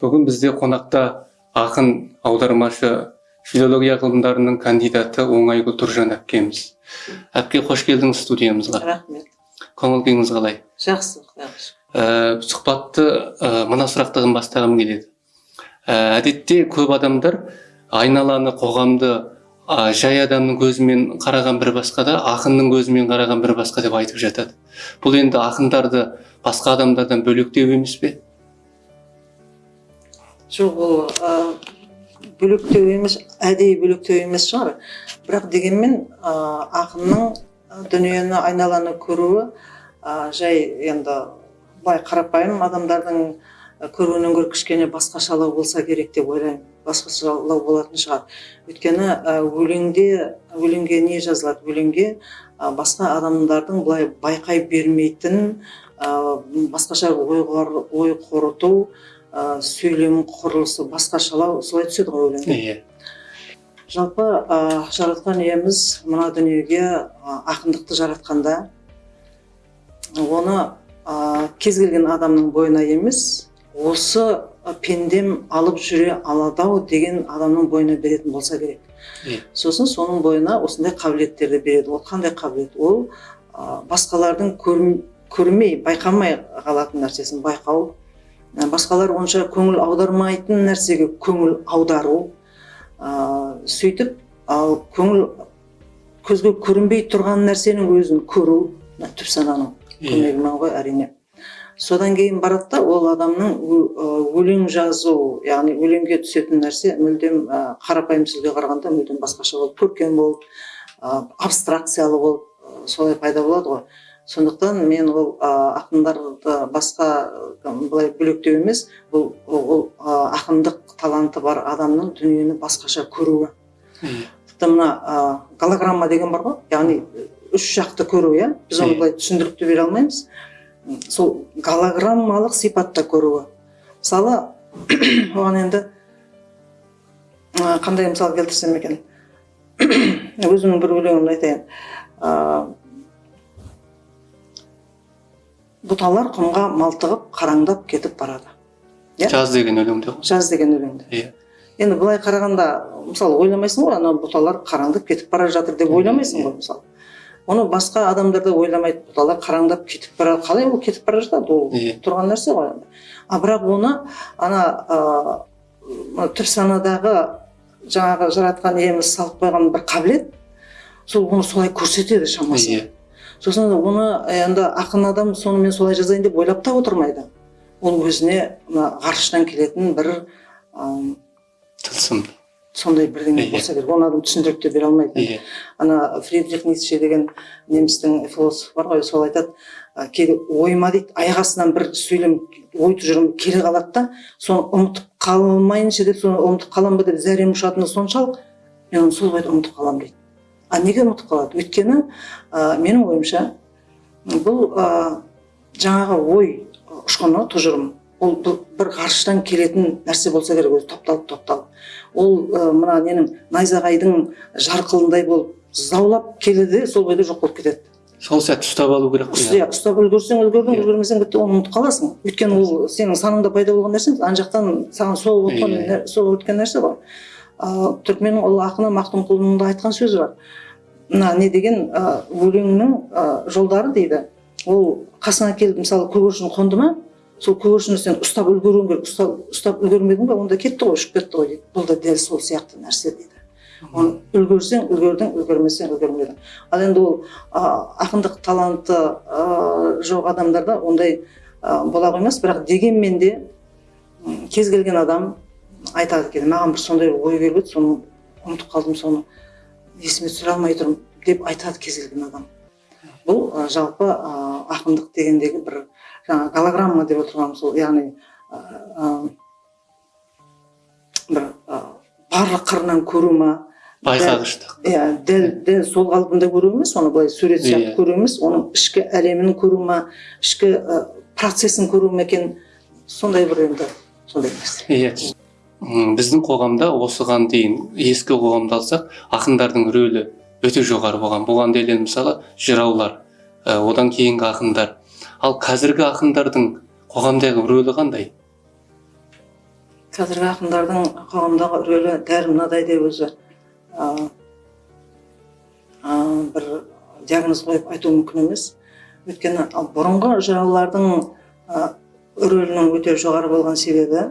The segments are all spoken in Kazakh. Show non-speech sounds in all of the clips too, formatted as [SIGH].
бүгін бізде қонақта ақын аудармашы филология ғылымдарының кандидаты оңайгүл тұржан әпкеміз. Әпке қош келдіңіз студиямызға. Рахмет. Көңіл күйіңіз қалай? Жақсы ә, сұхбатты ә, мына сұрақтан бастағым келеді. Ә, әдетте көп адамдар айналаны қоғамды ә, жай адамның көзімен қараған бір басқа да ақынның көзімен қараған бір басқа деп айтып жатады. Бұл енді ақындарды басқа адамдардан бөлектеу емес пе? Жоқ ол ә, бөлектеу емес әдейі бөлектеу емес шығар. Бірақ дегенмен ә, ақынның дүниені айналаны көруі ә, жай енді былай қарапайым адамдардың көруінен гөрі кішкене басқашалау болса керек деп ойлаймын. Басқашалау болатын шығар. Өйткені өлеңде өлеңге не жазылады? Өлеңге басқа адамдардың былай байқай бермейтін басқаша ой қорыту ә, сөйлем құрылысы басқашалау солай түседі ғой өлеңге иә. Жалпы ә, жаратқан иеміз мына дүниеге ә, ақындықты жаратқанда оны ә, кез келген адамның бойына емес осы пендем алып жүре алады ау деген адамның бойына беретін болса керек. Иә. сосын соның бойына осындай қабілеттерді береді. Ол қандай қабілет? Ол ә, басқалардың көрм- көрмей байқамай қалатын нәрсесін байқау басқалар онша көңіл аудармайтын нәрсеге көңіл аудару ә, сөйтіп ал көңіл көзге көрінбей тұрған нәрсенің өзін көру түп сананың көмегімен ғой әрине. Содан кейін барады да ол адамның өлең жазу яғни өлеңге түсетін нәрсе мүлдем ә, қарапайым сөзге қарағанда мүлдем басқаша болып көркем болып ә, абстракциялы болып ә, солай пайда болады ғой. Сондықтан мен ол ақындарды басқа былай бөлектеу емес бұл ол ақындық таланты бар адамның дүниені басқаша көруі. Тіпті мына голограмма деген бар ғой яғни үш жақты көру иә? Біз оны былай түсіндіріп те бере алмаймыз. Сол голограммалық сипатта көруі. Мысалы [COUGHS] оған енді қандай мысал келтірсем екен? [COUGHS] Өзімнің бір өлеңімді айтайын. Бұталар құмға малтығып қараңдап кетіп барады. Иә. жаз деген өлеңде ғой жаз деген өлеңде иә. Енді былай қарағанда мысалы ойламайсың ғой ана бұталар қараңдап кетіп бара жатыр деп ойламайсың ғой мысалы. Оны басқа адамдар да ойламайды бұталар қараңдап кетіп бара қалай ол кетіп бара жатады? ол Иә. тұрған нәрсе ғой. А бірақ оны ана ә, мына түп санадағы жаңағы жаратқан иеміз салып қойған бір қабілет сол оны солай көрсетеді шамасы. Иә. Сосын оны енді ақын адам сонымен солай жазайын деп ойлап та отырмайды. Ол өзіне мына ғарыштан келетін бір тылсым. сондай бірдеңе болса керек. Оны адам түсіндіріп те бере алмайды. Иә ана фридрих ницше деген немістің философ бар ғой сол айтады «ә, кейде ойыма дейді аяқ астынан бір сөйлем ой тұжырым келе қалады да соны ұмытып қалмайыншы деп соны ұмытып қаламын ба деп зәрем ұшатыны соншалық мен оны сол бойда ұмытып қаламын дейді. А неге ұмытып қалады? Өйткені ә, менің ойымша бұл ә, жаңағы ой ұшқыны тұжырым. Ол бір ғарыштан келетін нәрсе болса керек өзі топталып топталып. Ол ә, мына ненің найзағайдың жарқылындай болып заулап келеді сол бойда жоқ болып кетеді. Сол сәтті ұстап алу керек қой иә. ұстап үлгерсең үлгердің Иә. үлгермесең бітті оны ұмытып қаласың. Өйткені ол сенің санаңда пайда болған нәрсе ана жақтан саған соғып өткен Иә. өткен нәрсе ғой түркменнің ұлы ақыны мақтұмқұлының да айтқан сөзі бар. Мына не деген ә, өлеңнің ә, жолдары дейді. Ол қасыңа келіп мысалы көгершін қонды ма сол көгершінді сен ұстап үлгеруің керек ұстап, ұстап үлгермедің ба онда кетті ғой ұшып кетті ғой дейді. Бұл да дәл сол сияқты нәрсе дейді. Оны үлгерсең үлгердің үлгермесең үлгермедің ал енді ол ақындық таланты а, жоқ адамдарда ондай а, бола қоймас. Бірақ дегенмен де кез келген адам айтады екен маған бір сондай ой келіп еді соны ұмытып қалдым соны есіме түсіре алмай тұрмын деп айтады кез келген адам. Бұл а, жалпы а, ақындық дегендегі бір жаңа голограмма деп отырғаным сол яғни а, бір барлық қырынан көру ма? Байқағыштық. Иә дәл дәл сол қалпында көру емес оны былай сурет сияқты Иә. көру емес оның ішкі әлемін көру ма ішкі процесін көру ма екен? Сондай бір енді сондай нәрсе. Иә. Біздің қоғамда осыған дейін ескі қоғамды алсақ ақындардың рөлі өте жоғары болған. Бұған дәлел мысалы жыраулар ә, одан кейінгі ақындар. Ал қазіргі ақындардың қоғамдағы рөлі қандай? Қазіргі ақындардың қоғамдағы рөлі дәл мынадай деп өзі а, бір диагноз қойып айту мүмкін емес. Өйткені бұрынғы жыраулардың рөлінің өте жоғары болған себебі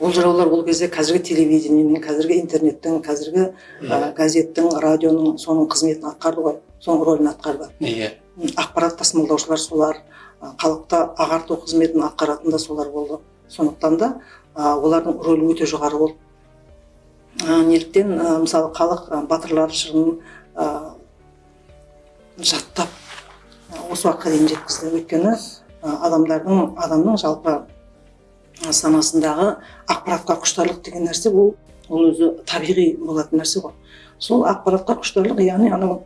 ол жыраулар ол кезде қазіргі телевидениенің қазіргі интернеттің қазіргі а, газеттің радионың соның қызметін атқарды ғой соның рөлін атқарды иә. Ақпарат тасымалдаушылар солар халықты ағарту қызметін атқаратын да солар болды. Сондықтан да а, олардың рөлі өте жоғары болды. А, неліктен а, мысалы халық батырлар жырын жаттап осы уақытқа дейін жеткізді. Өйткені адамдардың адамның жалпы санасындағы ақпаратқа құштарлық деген нәрсе ол ол өзі табиғи болатын нәрсе ғой. Сол ақпаратқа құштарлық яғни анау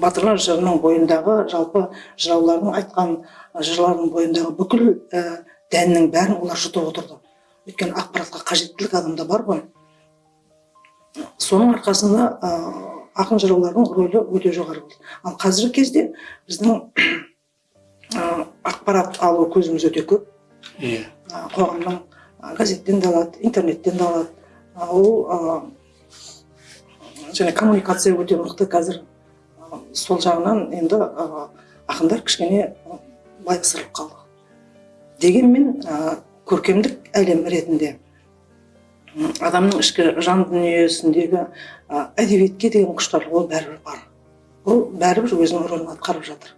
батырлар жырының бойындағы жалпы жыраулардың айтқан жырлардың бойындағы бүкіл ә, дәннің бәрін олар жұтып отырды. Өйткені ақпаратқа қажеттілік адамда бар ғой. Соның арқасында ә, ақын жыраулардың рөлі өте жоғары болды. Ал қазіргі кезде біздің ә, ақпарат алу көзіміз өте көп. Иә қоғамның газеттен де алады интернеттен де алады ол және коммуникация өте мықты қазір сол жағынан енді ақындар кішкене байқсырып қалды дегенмен көркемдік әлем ретінде адамның ішкі жан дүниесіндегі әдебиетке деген құштарлық ол бәрібір бар ол бәрібір өзінің рөлін атқарып жатыр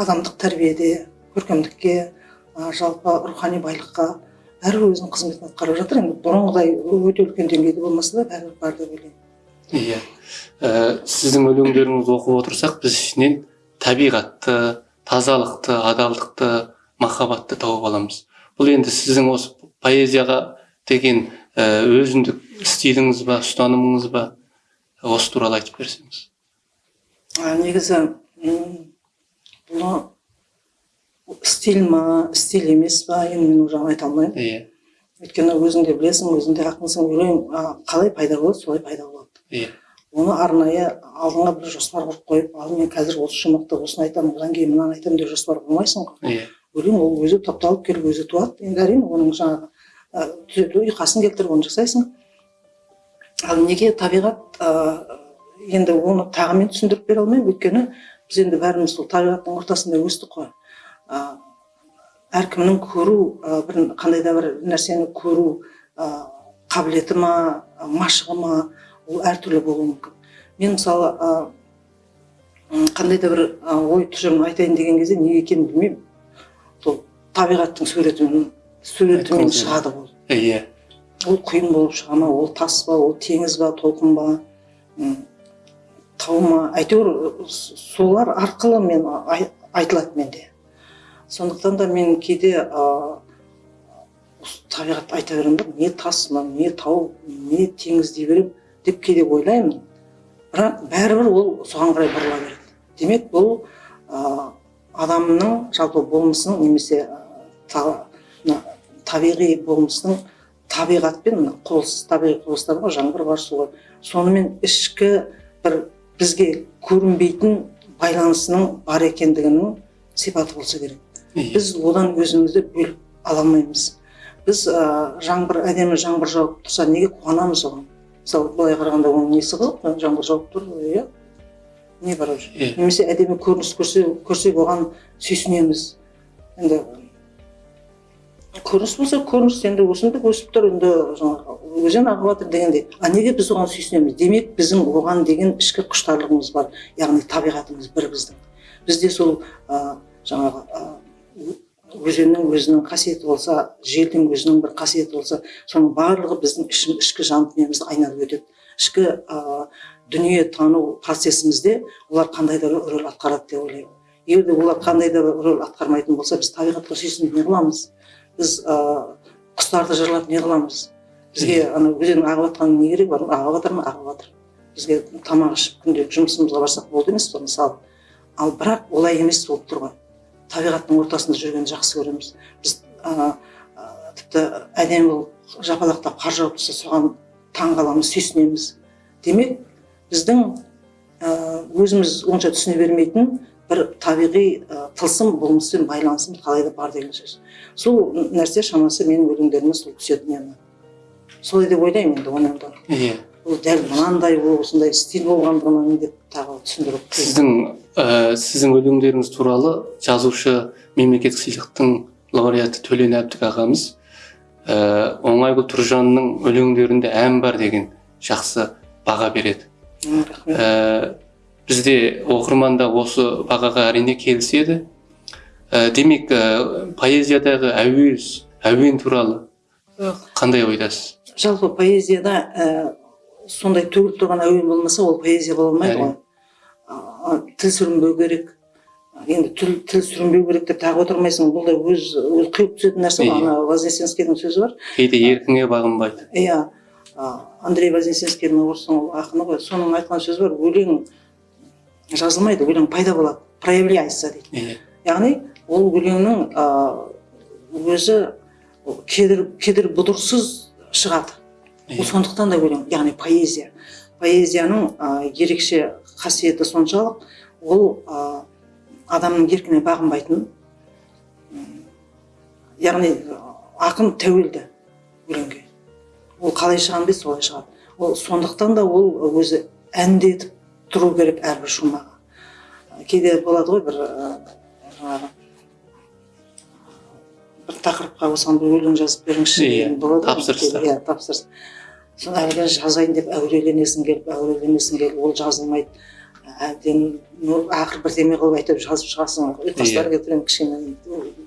адамдық тәрбиеде көркемдікке жалпы рухани байлыққа бәрібір өзінің қызметін атқарып жатыр. Енді бұрынғыдай өте үлкен деңгейде болмаса да бәрібір бар деп ойлаймын. Иә. Ә, сіздің өлеңдеріңізді оқып отырсақ біз ішінен табиғатты тазалықты адалдықты махаббатты тауып аламыз. Бұл енді сіздің осы поэзияға деген ә, өзіндік стиліңіз ба ұстанымыңыз ба? Осы туралы айтып берсеңіз. Негізі бұны стиль ма стиль емес па енді мен ол жағын айта алмаймын. Иә өйткені өзің де білесің өзің де ақынсың өлең қалай пайда болады солай пайда болады. Иә оны арнайы алдыңа бір жоспар құрып қойып ал мен қазір осы шумақты осыны айтамын одан кейін мынаны айтамын деп жоспар құрмайсың ғой. Иә өлең ол өзі топталып келіп өзі туады. Енді әрине оның жаңағы түзету ұйқасын келтіріп оны жасайсың. Ал неге табиғат ә, енді оны тағы мен түсіндіріп бере алмаймын. Өйткені біз енді бәріміз сол табиғаттың ортасында өстік қой. Әркімнің көру ә, бір қандай да бір нәрсені көру ә, қабілеті ма ә, машығы ма ол әртүрлі болуы мүмкін. Мен мысалы ә, қандай да бір ой тұжырым айтайын деген кезде неге екенін білмеймін. Сол табиғаттың суретімен суретімен шығады ол. Иә ол құйын болып шыға ма ол тас па ол теңіз ба толқын ба тау ма. Әйтеуір солар арқылы мен ай- айтылады менде. Сондықтан да мен кейде осы табиғатты айта беремін да не тас мынау не тау не теңіз дей беремін деп кейде ойлаймын. Бірақ бәрібір ол соған қарай бұрыла береді. Демек бұл ә, адамның жалпы болмысының немесе та- мына табиғи болмысының табиғатпен мына құбылыс табиғи құбылыстар бар жаңбыр бар су бар. Сонымен ішкі бір бізге көрінбейтін байланысының бар екендігінің сипаты болса керек. Біз одан өзімізді бөліп ала алмаймыз. Біз ә, жаңбыр әдемі жаңбыр жауып тұрса неге қуанамыз оған? Мысалы былай қарағанда оның несі қызық жаңбыр жауып тұр иә. Не бар уже? Немесе әдемі көрініс көрсе көрсек оған сүйсінеміз. Енді көрініс болса көрініс енді өсімдік өсіп тұр енді жаңағы өзен ағып жатыр дегендей. А неге біз оған сүйсінеміз? Демек біздің оған деген ішкі құштарлығымыз бар яғни табиғатымыз бір біздің. Бізде сол ә, жаңағы ә, өзеннің өзінің қасиеті болса желдің өзінің бір қасиеті болса соның барлығы біздің ішкі, ішкі жан дүниемізді айналып өтеді. Ішкі ә, дүние тану процесімізде олар қандай да бір рөл атқарады деп ойлаймын. Егер де олар қандай да бір рөл атқармайтын болса біз табиғатқа сүйсініп не қыламыз? Біз ә, құстарды жырлап не қыламыз? Бізге ана өзеннің ағып жатқанының не керегі бар? Ағып жатыр ма? Ағып жатыр. Бізге тамақ ішіп күнде жұмысымызға барсақ болды емес пе мысалы. Ал бірақ олай емес болып тұр ғой. Табиғаттың ортасында жүргенді жақсы көреміз. Біз ә, тіпті әдемі болып жапалақтап қар жауып тұрса соған таң қаламыз сүйсінеміз. Демек біздің өзіміз онша түсіне бермейтін бір табиғи ә, тылсым болмыспен байланысым қалай да бар деген сөз. Сол нәрсе шамасы менің өлеңдеріме сол түседі мені солай деп ойлаймын енді оны иә. Ол дәл мынандай ол осындай стиль болғандығынан деп тағы түсіндіру қиын. сіздің ә, сіздің өлеңдеріңіз туралы жазушы мемлекеттік сыйлықтың лауреаты төлен әбдік ағамыз ә, оңайгүл тұржанның өлеңдерінде ән бар деген жақсы баға береді. Ә, бізде оқырман да осы бағаға әрине келіседі. Ә, демек ә, поэзиядағы әуез әуен туралы қандай ойдасыз? Жалпы поэзияда ә, сондай төгіліп тұрған әуен болмаса ол поэзия бола алмайды ғой. Тіл сүрінбеу керек. Енді тіл, тіл сүрінбеу керек деп тағы отырмайсың. Бұл да өз өз құйып түсетін нәрсе ғой. Ана вознесенскийдің сөзі бар. Кейде еркіңе бағынбайды. иә. Андрей вознесенскийдің орыстың ақыны ғой. Соның айтқан сөзі бар. Өлең жазылмайды өлең пайда болады. Проявляется дейді. Яғни ол өлеңнің өзі кедір кедір бұдырсыз шығады. Ол сондықтан да өлең яғни поэзия. Поэзияның ә, ерекше қасиеті соншалық ол ә, адамның еркіне бағынбайтын яғни ақын тәуелді өлеңге. Ол қалай шығады дейсіз солай шығады. Ол сондықтан да ол өзі әндетіп тұру керек әрбір шумағы. Кейде болады ғой бір бір тақырыпқа осыған бір өлең жазып беріңізші Иә, деген болады. ғой. тапсырыстар. иә тапсырыс. Соны әлгі жазайын деп әуреленесің келіп әуреленесің келіп ол жазылмайды. Әбден ну, ақыры бірдеме қылып әйтеуір жазып шығасың. Ұйқастар Иә. кетірген кішкене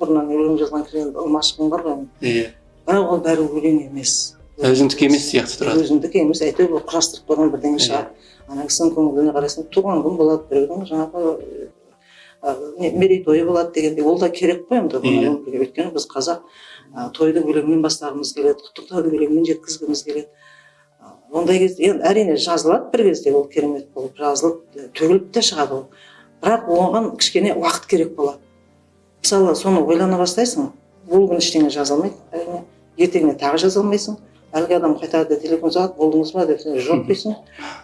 бұрыннан өлең жазған кішкене ымашығың бар ғой иә. Бірақ ол бәрі өлең емес. Өзіңдікі емес сияқты тұрады. Өзіңдікі емес. Әйтеуір бір құрастырып қойған бірдеңе Иә. шығар ана кісінің көңіліне қарайсың туған күн болады. Біреудің жаңағы мерейтойы болады дегендей ол да керек қой енді. Өйткені біз қазақ тойды өлеңмен бастағымыз келеді құттықтауды өлеңмен жеткізгіміз келеді. Ондай кезде енді әрине жазылады бір кезде ол керемет болып жазылып төгіліп те шығады ол. Бірақ оған кішкене уақыт керек болады. Мысалы соны ойлана бастайсың ол күні ештеңе жаза алмайды. Әрине ертеңіне тағы жаза алмайсың. Әлгі адам қайтады телефон соғады болдыңыз ба деп сен жоқ дейсің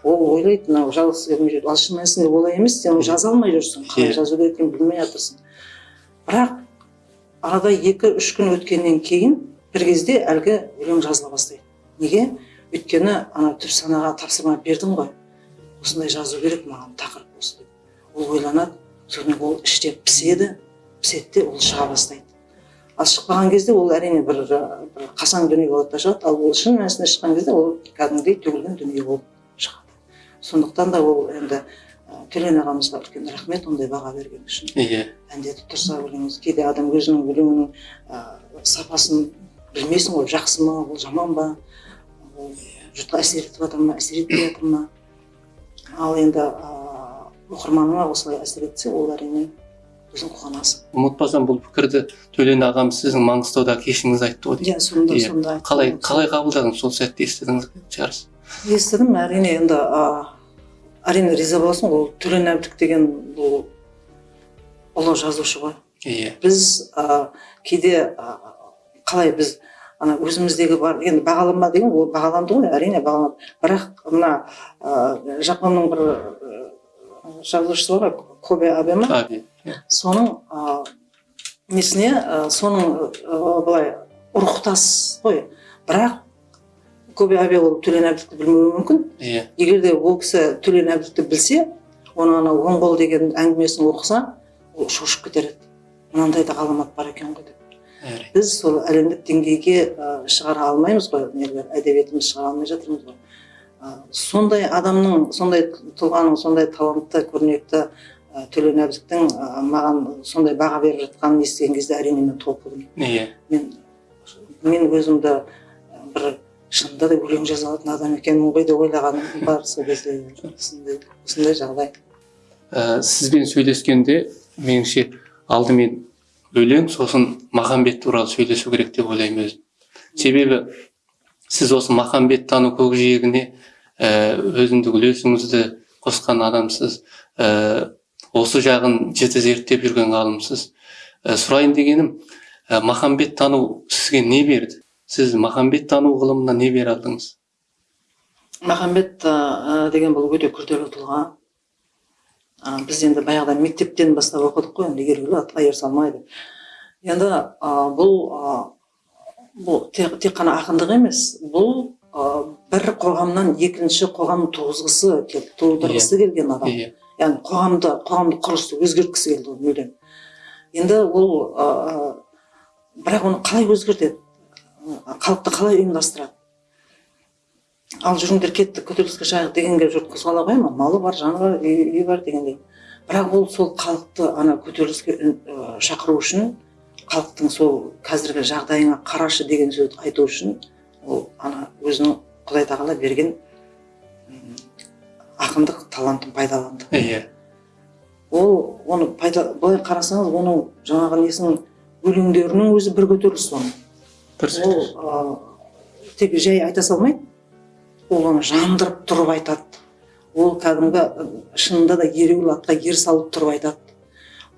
ол ойлайды мынау жалғыз келмей жүр ал шын мәнісінде олай емес сен жаза алмай жүрсің қалай жазу керек екенін білмей жатырсың бірақ арада екі үш күн өткеннен кейін бір кезде әлгі өлең жазыла бастайды. Неге? Өйткені ана түп санаға тапсырма бердім ғой. Осындай жазу керек маған тақырып осы деп. Ол ойланады содан ол іште піседі піседі де ол шыға бастайды. Ал шықпаған кезде ол әрине бір, бір қасаң дүние болады да шығады ал ол шын мәнісінде шыққан кезде ол кәдімгідей төгілген дүние болып шығады. Сондықтан да ол енді төлен ағамызға үлкен рахмет ондай баға бергені үшін. Иә әндетіп тұрса өлеңіңіз кейде адам өзінің өлеңінің ә, сапасын білмейсің ғой жақсы ма ол жаман ба? Ол жұртқа әсер етіп жатыр ма әсер етпей жатыр ма? Ал енді ә, оқырманыңа осылай әсер етсе ол әрине өзің қуанасың ұмытпасам бұл пікірді төлен ағам сіздің маңғыстауда кешіңіз айтты ғой иә сонда Иә. сонда қалай қалай қабылдадыңыз сол сәтте? Естідіңіз шығарсыз естідім әрине енді әрине риза боласың ол төлен әбдік деген бұл ұлы жазушы ғой. Иә. Біз ә, кейде ә, қалай біз ана өзіміздегі бар енді бағаланба деген ол бағаланды ғой әрине бағаланды. Бірақ мына ә, жапонның бір жазушысы бар ғой кобе абе ма Аби. Соның ә, несіне ә, соның ә, былай рухтас ғой бірақ абе ол төлен әбдікті білмеуі мүмкін. Иә. Егер де ол кісі төлен әбдікті білсе оның анау оңғол деген әңгімесін оқыса ол шошып кетер еді. Мынандай да ғаламат бар екен ғой деп. Біз сол әлемдік деңгейге ә, шығара алмаймыз ғой. Нелер әдебиетімізді шығара алмай жатырмыз ғой. Ә, сондай адамның сондай тұлғаның сондай талантты көрнекті төлен әбдіктің маған сондай баға беріп жатқанын естіген кезде әрине мен толқыдым иә мен мен өзімді бір шынында да өлең жаза алатын адам екенмін ғой деп ойлағаным бар сол кезде. Осындай осындай жағдай. Ә, сізбен сөйлескенде меніңше алдымен өлең сосын махамбет туралы сөйлесу керек деп ойлаймын өзім. Себебі сіз осы махамбет тану көкжиегіне ә, өзіндік үлесіңізді қосқан адамсыз. Ә, осы жағын жіті зерттеп жүрген ғалымсыз ә, сұрайын дегенім ә, махамбет тану сізге не берді? Сіз махамбет тану ғылымына не бере алдыңыз? Махамбет ә, деген бұл өте күрделі тұлға. А, біз енді баяғыда мектептен бастап оқыдық қой енді ереуілі атқа ер салмайды. Енді а, бұл а, бұл тек, тек қана ақындық емес бұл а, бір қоғамнан екінші қоғам туғызғысы келді тудырғысы келген адам. Иә. Яғни қоғамды қоғамдық құрылысты өзгерткісі келді ол мүлдем. Енді ол ы, бірақ оны қалай өзгертеді халықты қалай ұйымдастырады? Ал жүріңдер кеттік көтеріліске шығайық дегенге жұрт қозғала қоя ма малы бар жаны бар үйі, бар дегендей. Бірақ ол сол халықты ана көтеріліске шақыру үшін халықтың сол қазіргі жағдайыңа қарашы деген сөзді айту үшін ол ана өзінің құдай тағала берген ақындық талантын пайдаланды. Иә ол оны пайда былай қарасаңыз оның жаңағы несінің өлеңдерінің өзі бір көтеріліс оның. Дұрыс ол тек жай айта салмайды ол оны жандырып тұрып айтады. Ол кәдімгі шынында да ереуіл атқа ер салып тұрып айтады.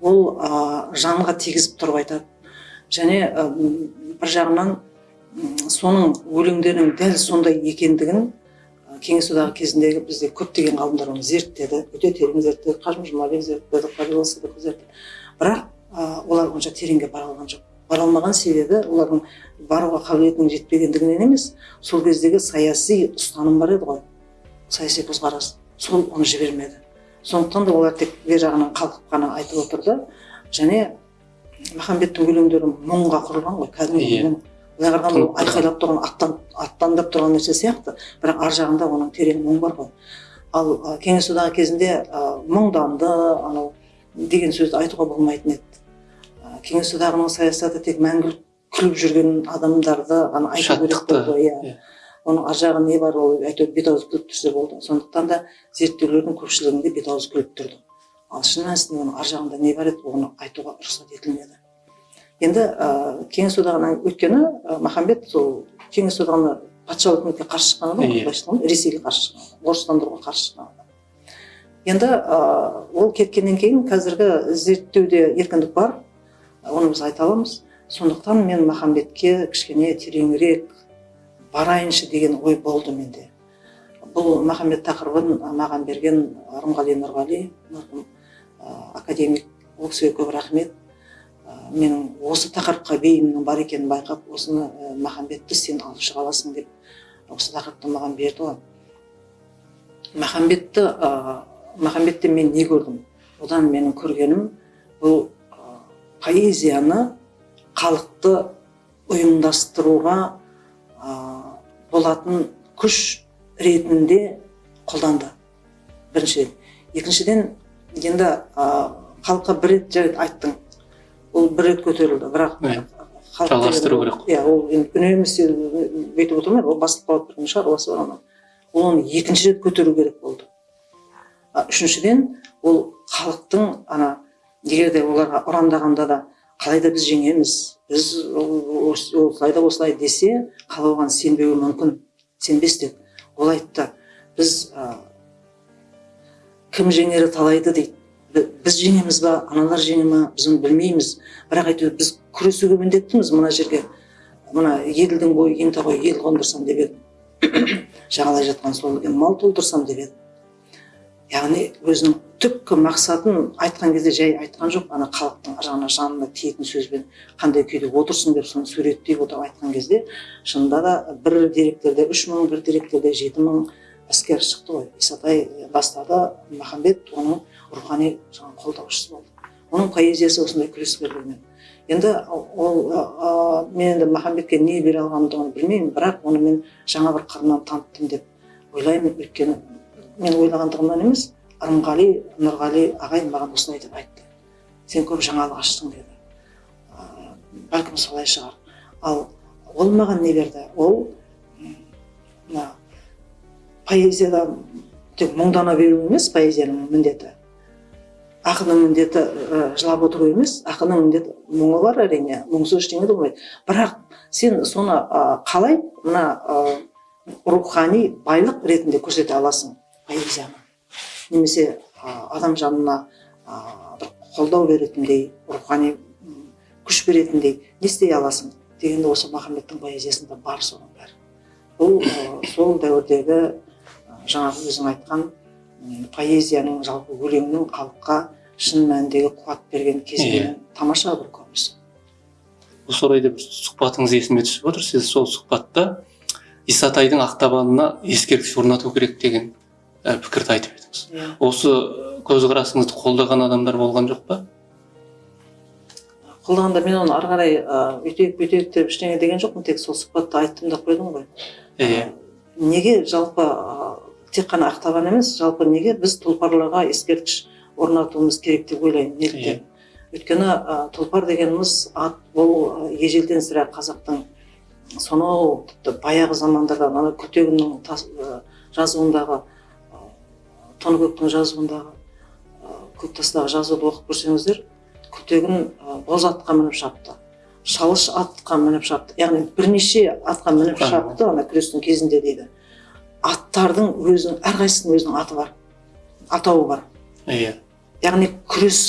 Ол ы, жанға тигізіп тұрып айтады. Және ы, бір жағынан соның өлеңдерінің дәл сондай екендігін кеңес одағы кезіндегі бізде көптеген ғалымдар оны зерттеді өте терең зерттеді. Қажым жұмабек зерттеді сыдықов зерттеді. Бірақ ы, олар онша тереңге бара алған жоқ. Бара алмаған себебі олардың баруға қабілетінің жетпегендігінен емес сол кездегі саяси ұстаным бар еді ғой. Саяси көзқарас. Сол оны жібермеді. Сондықтан да олар тек бер жағынан қалқып қана айтып отырды. Және махамбеттің өлеңдері мұңға құрылған ғой. Кәдімгі Иә. Былай қарағанда ол айқайлап тұрған аттан аттандап тұрған нәрсе сияқты. бірақ ар жағында оның терең мұң бар ғой. Ал ы, кеңес одағы кезінде ы, мұңданды анау деген сөзді айтуға болмайтын еді. Ы, кеңес одағының саясаты тек мәңгілік күліп жүрген адамдарды ғана айту керек болды иә. Иә. оның ар жағы не бар ол әйтеуір бет аузы күліп тұрса болды. Сондықтан да зерттеулердің көпшілігінде бет аузы күліп тұрды. Ал шын мәнісінде оның ар жағында не бар еді оны айтуға рұқсат етілмеді. Енді ә, кеңес одағынан өйткені ә, махамбет сол кеңес одағына патша өкіметке қарсы шыққан адам Иә. былайша айтқанда ресейге қарсы шыққан орыстандыруға қарсы шыққан адам. Енді ә, ол кеткеннен кейін қазіргі зерттеуде еркіндік бар оны біз айта аламыз. Сондықтан мен махамбетке кішкене тереңірек барайыншы деген ой болды менде. Бұл махамбет тақырыбын маған берген рымғали нұрғали марқұм ә, академик ол кісіге көп рахмет. Менің осы тақырыпқа бейімнің бар екенін байқап осыны ә, махамбетті сен алып шыға аласың деп осы тақырыпты маған берді ғой махамбетті ә, махамбеттен мен не көрдім? Одан менің көргенім бұл ә, поэзияны халықты ұйымдастыруға ә, болатын күш ретінде қолданды. Біріншіден. Екіншіден енді халыққа бір рет жай айттың. Ол бір рет көтерілді бірақ Жалғастыру керек. иә ол енді үнемі бүйтіп отырмайды ол басылып қалып тұрған шаруасы бар оның ол оны екінші рет көтеру керек болды. А, үшіншіден ол халықтың ана егер де оларға ұрандағанда да қалай да біз жеңеміз біз осылай да осылай десе халық оған сенбеуі мүмкін сенбес деді ол айтты. Біз ә, кім жеңері талайды дейді. Біз жеңеміз ба аналар жеңе ма біз оны білмейміз. Бірақ әйтеуір біз күресуге міндеттіміз мына жерге. Мына еділдің бойы ента ғой ел қондырсам деп едім. [COUGHS] Жағалай жатқан сол елге мал толтырсам деп едім. Яғни өзінің түпкі мақсатын айтқан кезде жай айтқан жоқ. Ана халықтың жағына жанына тиетін сөзбен қандай күйде отырсың деп соны суреттей отырып айтқан кезде шынында да бір деректерде үш мың бір деректерде жеті мың әскер шықты ғой. Исатай бастады махамбет оның рухани жаңағы қолдаушысы болды. Оның поэзиясы осындай күрескерлігімен енді ол ә, мен енді махамбетке не бере алғанымды білмеймін бірақ оны мен жаңа бір қырынан таныттым деп ойлаймын. Өйткені мен ойлағандығымнан емес ырымғали нұрғали ағай маған осылай деп айтты. Сен көп жаңалық аштың деді. Ә, бәлкім солай шығар. Ал ол маған не берді? Ол мына поэзияда тек мұңдана беру емес поэзияның міндеті. Ақынның міндеті ә, жылап отыру емес ақынның міндеті мұңы бар әрине мұңсыз ештеңе болмайды. Бірақ сен соны ә, қалай мына ә, рухани байлық ретінде көрсете аласың? Поэзияны. Немесе адам жанына бір қолдау беретіндей рухани күш беретіндей не істей аласың? Дегенде осы махамбеттің поэзиясында бар соның бәрі. Бұл сол дәуірдегі жаңағы өзің айтқан поэзияның жалпы өлеңнің халыққа шын мәніндегі қуат берген кезеңі тамаша бір көрініс осы орайда бір сұхбатыңыз есіме түсіп отыр. Сіз сол сұхбатта исатайдың ақтабанына ескерткіш орнату керек деген ә, пікірді айтып едіңіз. Осы көзқарасыңызды қолдаған адамдар болған жоқ па? Қолдағанда мен оны ары қарай өйтейік бүйтейік деп ештеңе деген жоқпын. Тек сол сұхбатта айттым да қойдым ғой. Иә неге жалпы тек қана ақтабан емес жалпы неге біз тұлпарларға ескерткіш орнатуымыз керек деп ойлаймын Иә. неліктен өйткені ы, тұлпар дегеніміз ат бұл ежелден сірә қазақтың сонау тіпті баяғы замандардан ана күлтегіннің ы, жазуындағы ы, тоныкөктің жазуындағы ы, көк тастағы жазуды оқып көрсеңіздер күлтегін боз атқа мініп шапты шалыш атқа мініп шапты. Яғни бірнеше атқа мініп шапты ана күрестің кезінде дейді. Аттардың өзінің әрқайсысының өзінің аты бар атауы бар. Иә. Яғни күрес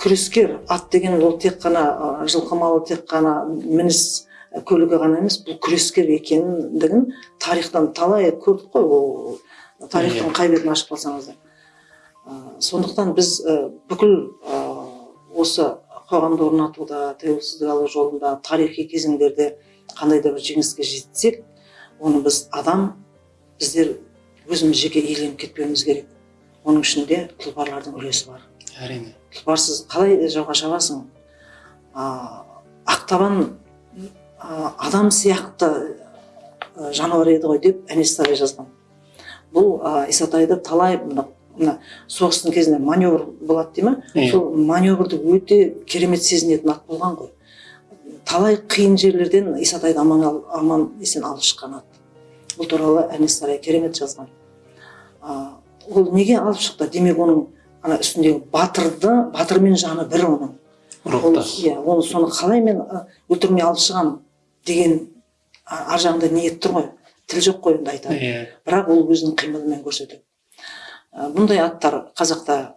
күрескер ат деген ол тек қана жылқы малы тек қана мініс көлігі ғана емес бұл күрескер екендігін тарихтан талай көрдік қой ол тарихтың қай бетін ашып қалсаңыздар. Ы, сондықтан біз бүкіл осы қоғамды орнатуда тәуелсіздік алу жолында тарихи кезеңдерде қандай да бір жеңіске жетсек оны біз адам біздер өзіміз жеке иеленіп кетпеуіміз керек. Оның ішінде тұлпарлардың үлесі бар. Әрине. Тұлпарсыз қалай жауға шабасың ақтабан адам сияқты жануар еді ғой деп әнес сарай жазған. Бұл исатайды талай мына соғыстың кезінде маневр болады дей ма? Иә. сол маневрді өте керемет сезінетін ат болған ғой. Талай қиын жерлерден исатайды аман, аман есен алып шыққан ат. Бұл туралы әнес сарай керемет жазған. Ол неге алып шықты? Демек оның ана үстіндегі батырды батырмен жаны бір оның. Ол рухтас иә оны соны қалай мен өлтірмей алып шығамын деген ар жағында ниет тұр ғой. Тіл жоқ қой енді айтады. Иә. Бірақ ол өзінің қимылымен көрсетеді. Бұндай аттар қазақта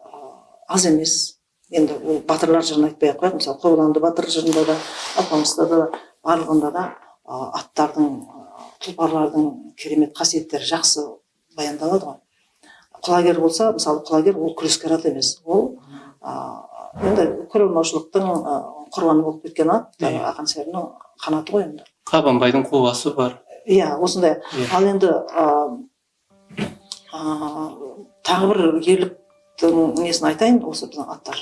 аз емес. Енді ол батырлар жырын айтпай ақ қояйық. Мысалы қобыланды батыр жырында да алпамыста да барлығында да аттардың тұлпарлардың керемет қасиеттері жақсы баяндалады ғой. Құлагер болса мысалы құлагер ол күрескер ат емес. Ол енді көре алмаушылықтың ы, құрбаны болып кеткен ат ақан серінің қанаты ғой енді. Қабанбайдың қубасы бар. Иә осындай. Иә. ал енді тағы бір ерліктің несін айтайын осы біздің аттар.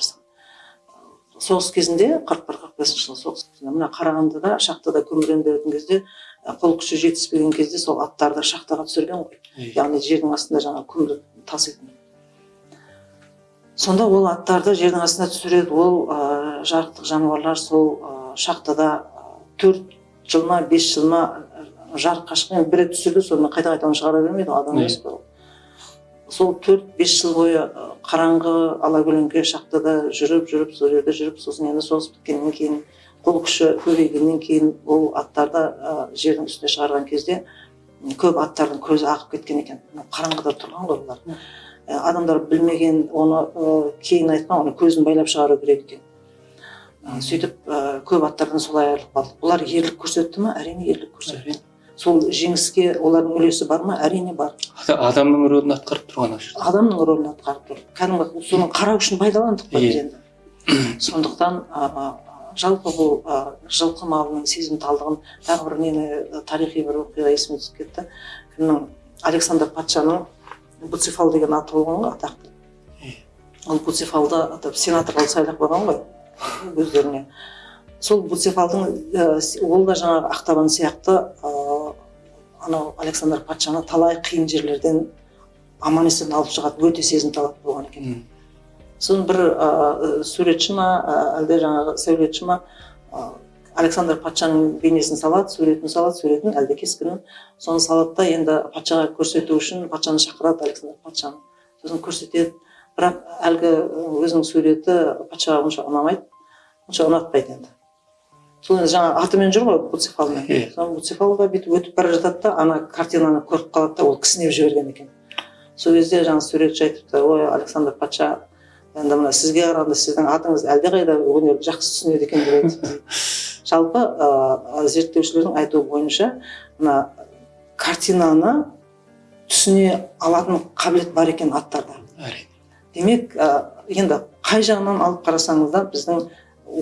Соғыс кезінде қырық бір қырық бесінші жылы соғыс кезінде мына қарағандыда шахтада көмірленетін кезде қол күші жетіспеген кезде сол аттарды шахтаға түсірген ғой. Яғни жердің астында жаңағы көмір таситын. Сонда ол аттарды жердің астына түсіреді. Ол ы, жарықтық жануарлар сол ы, шахтада төрт жыл ма бес жыл ма жарыққа шыққан бір рет түсірді сонымен қайта қайта оны шығара бермейді ғой адам емес қой ол. Сол төрт бес жыл бойы қараңғы алакөлеңке шахтада жүріп жүріп сол жерде жүріп сосын енді соғыс біткеннен кейін қол күші көбейгеннен кейін ол аттарды ы, жердің үстіне шығарған кезде көп аттардың көзі ағып кеткен екен. Қараңғыда тұрған ғой бұлар. Ә, адамдар білмеген оны ы, кейін айтқан оны көзін байлап шығару керек екен. Ы, сөйтіп ы, көп аттардан солай айырылып қалды бұлар ерлік көрсетті ма әрине ерлік көрсетті сол жеңіске олардың үлесі бар ма? Әрине бар. Ада- адамның рөлін атқарып тұрған ана жерде. Адамның рөлін атқарып тұр. Кәдімгі соның қарау үшін пайдаландық қой біз енді. [CLEARS THROAT] Сондықтан жалпы бұл жылқы малының сезімталдығын тағы бір нені ы, тарихи бір оқиға есіме түсіп кетті. Кімнің? Александр патшаның буцефал деген аты болған ғой атақты ол буцефалды атап сенатор қылып сайлап қойған ғой өздеріне. Сол буцефалдың ол да жаңағы ақтабан сияқты анау александр патшаны талай қиын жерлерден аман есен алып шығатын өте сезімтал болған екен. Соны бір ы, суретші ма әлде жаңағы сәулетші ма александр патшаның бейнесін салады суретін салады суретін әлде кескінін соны салады да енді патшаға көрсету үшін патшаны шақырады александр патшаны сосын көрсетеді бірақ әлгі өзінің суреті патшаға онша ұнамайды онша ұнатпайды енді сол енді жаңағы атымен жүр ғой буцефалмен сол буцефал да бүйтіп өтіп бара жатады да ана картинаны көріп қалады да ол кісінеп жіберген екен сол кезде жаңағы суретші айтыпты ой александр патша енді мына сізге қарағанда сіздің атыңыз әлдеқайда өнерді жақсы түсінеді екен деп айтыпты [LAUGHS] жалпы ыыы зерттеушілердің айтуы бойынша мына картинаны түсіне алатын қабілет бар екен аттарда. Әрине. Демек ә, енді қай жағынан алып қарасаңыз да біздің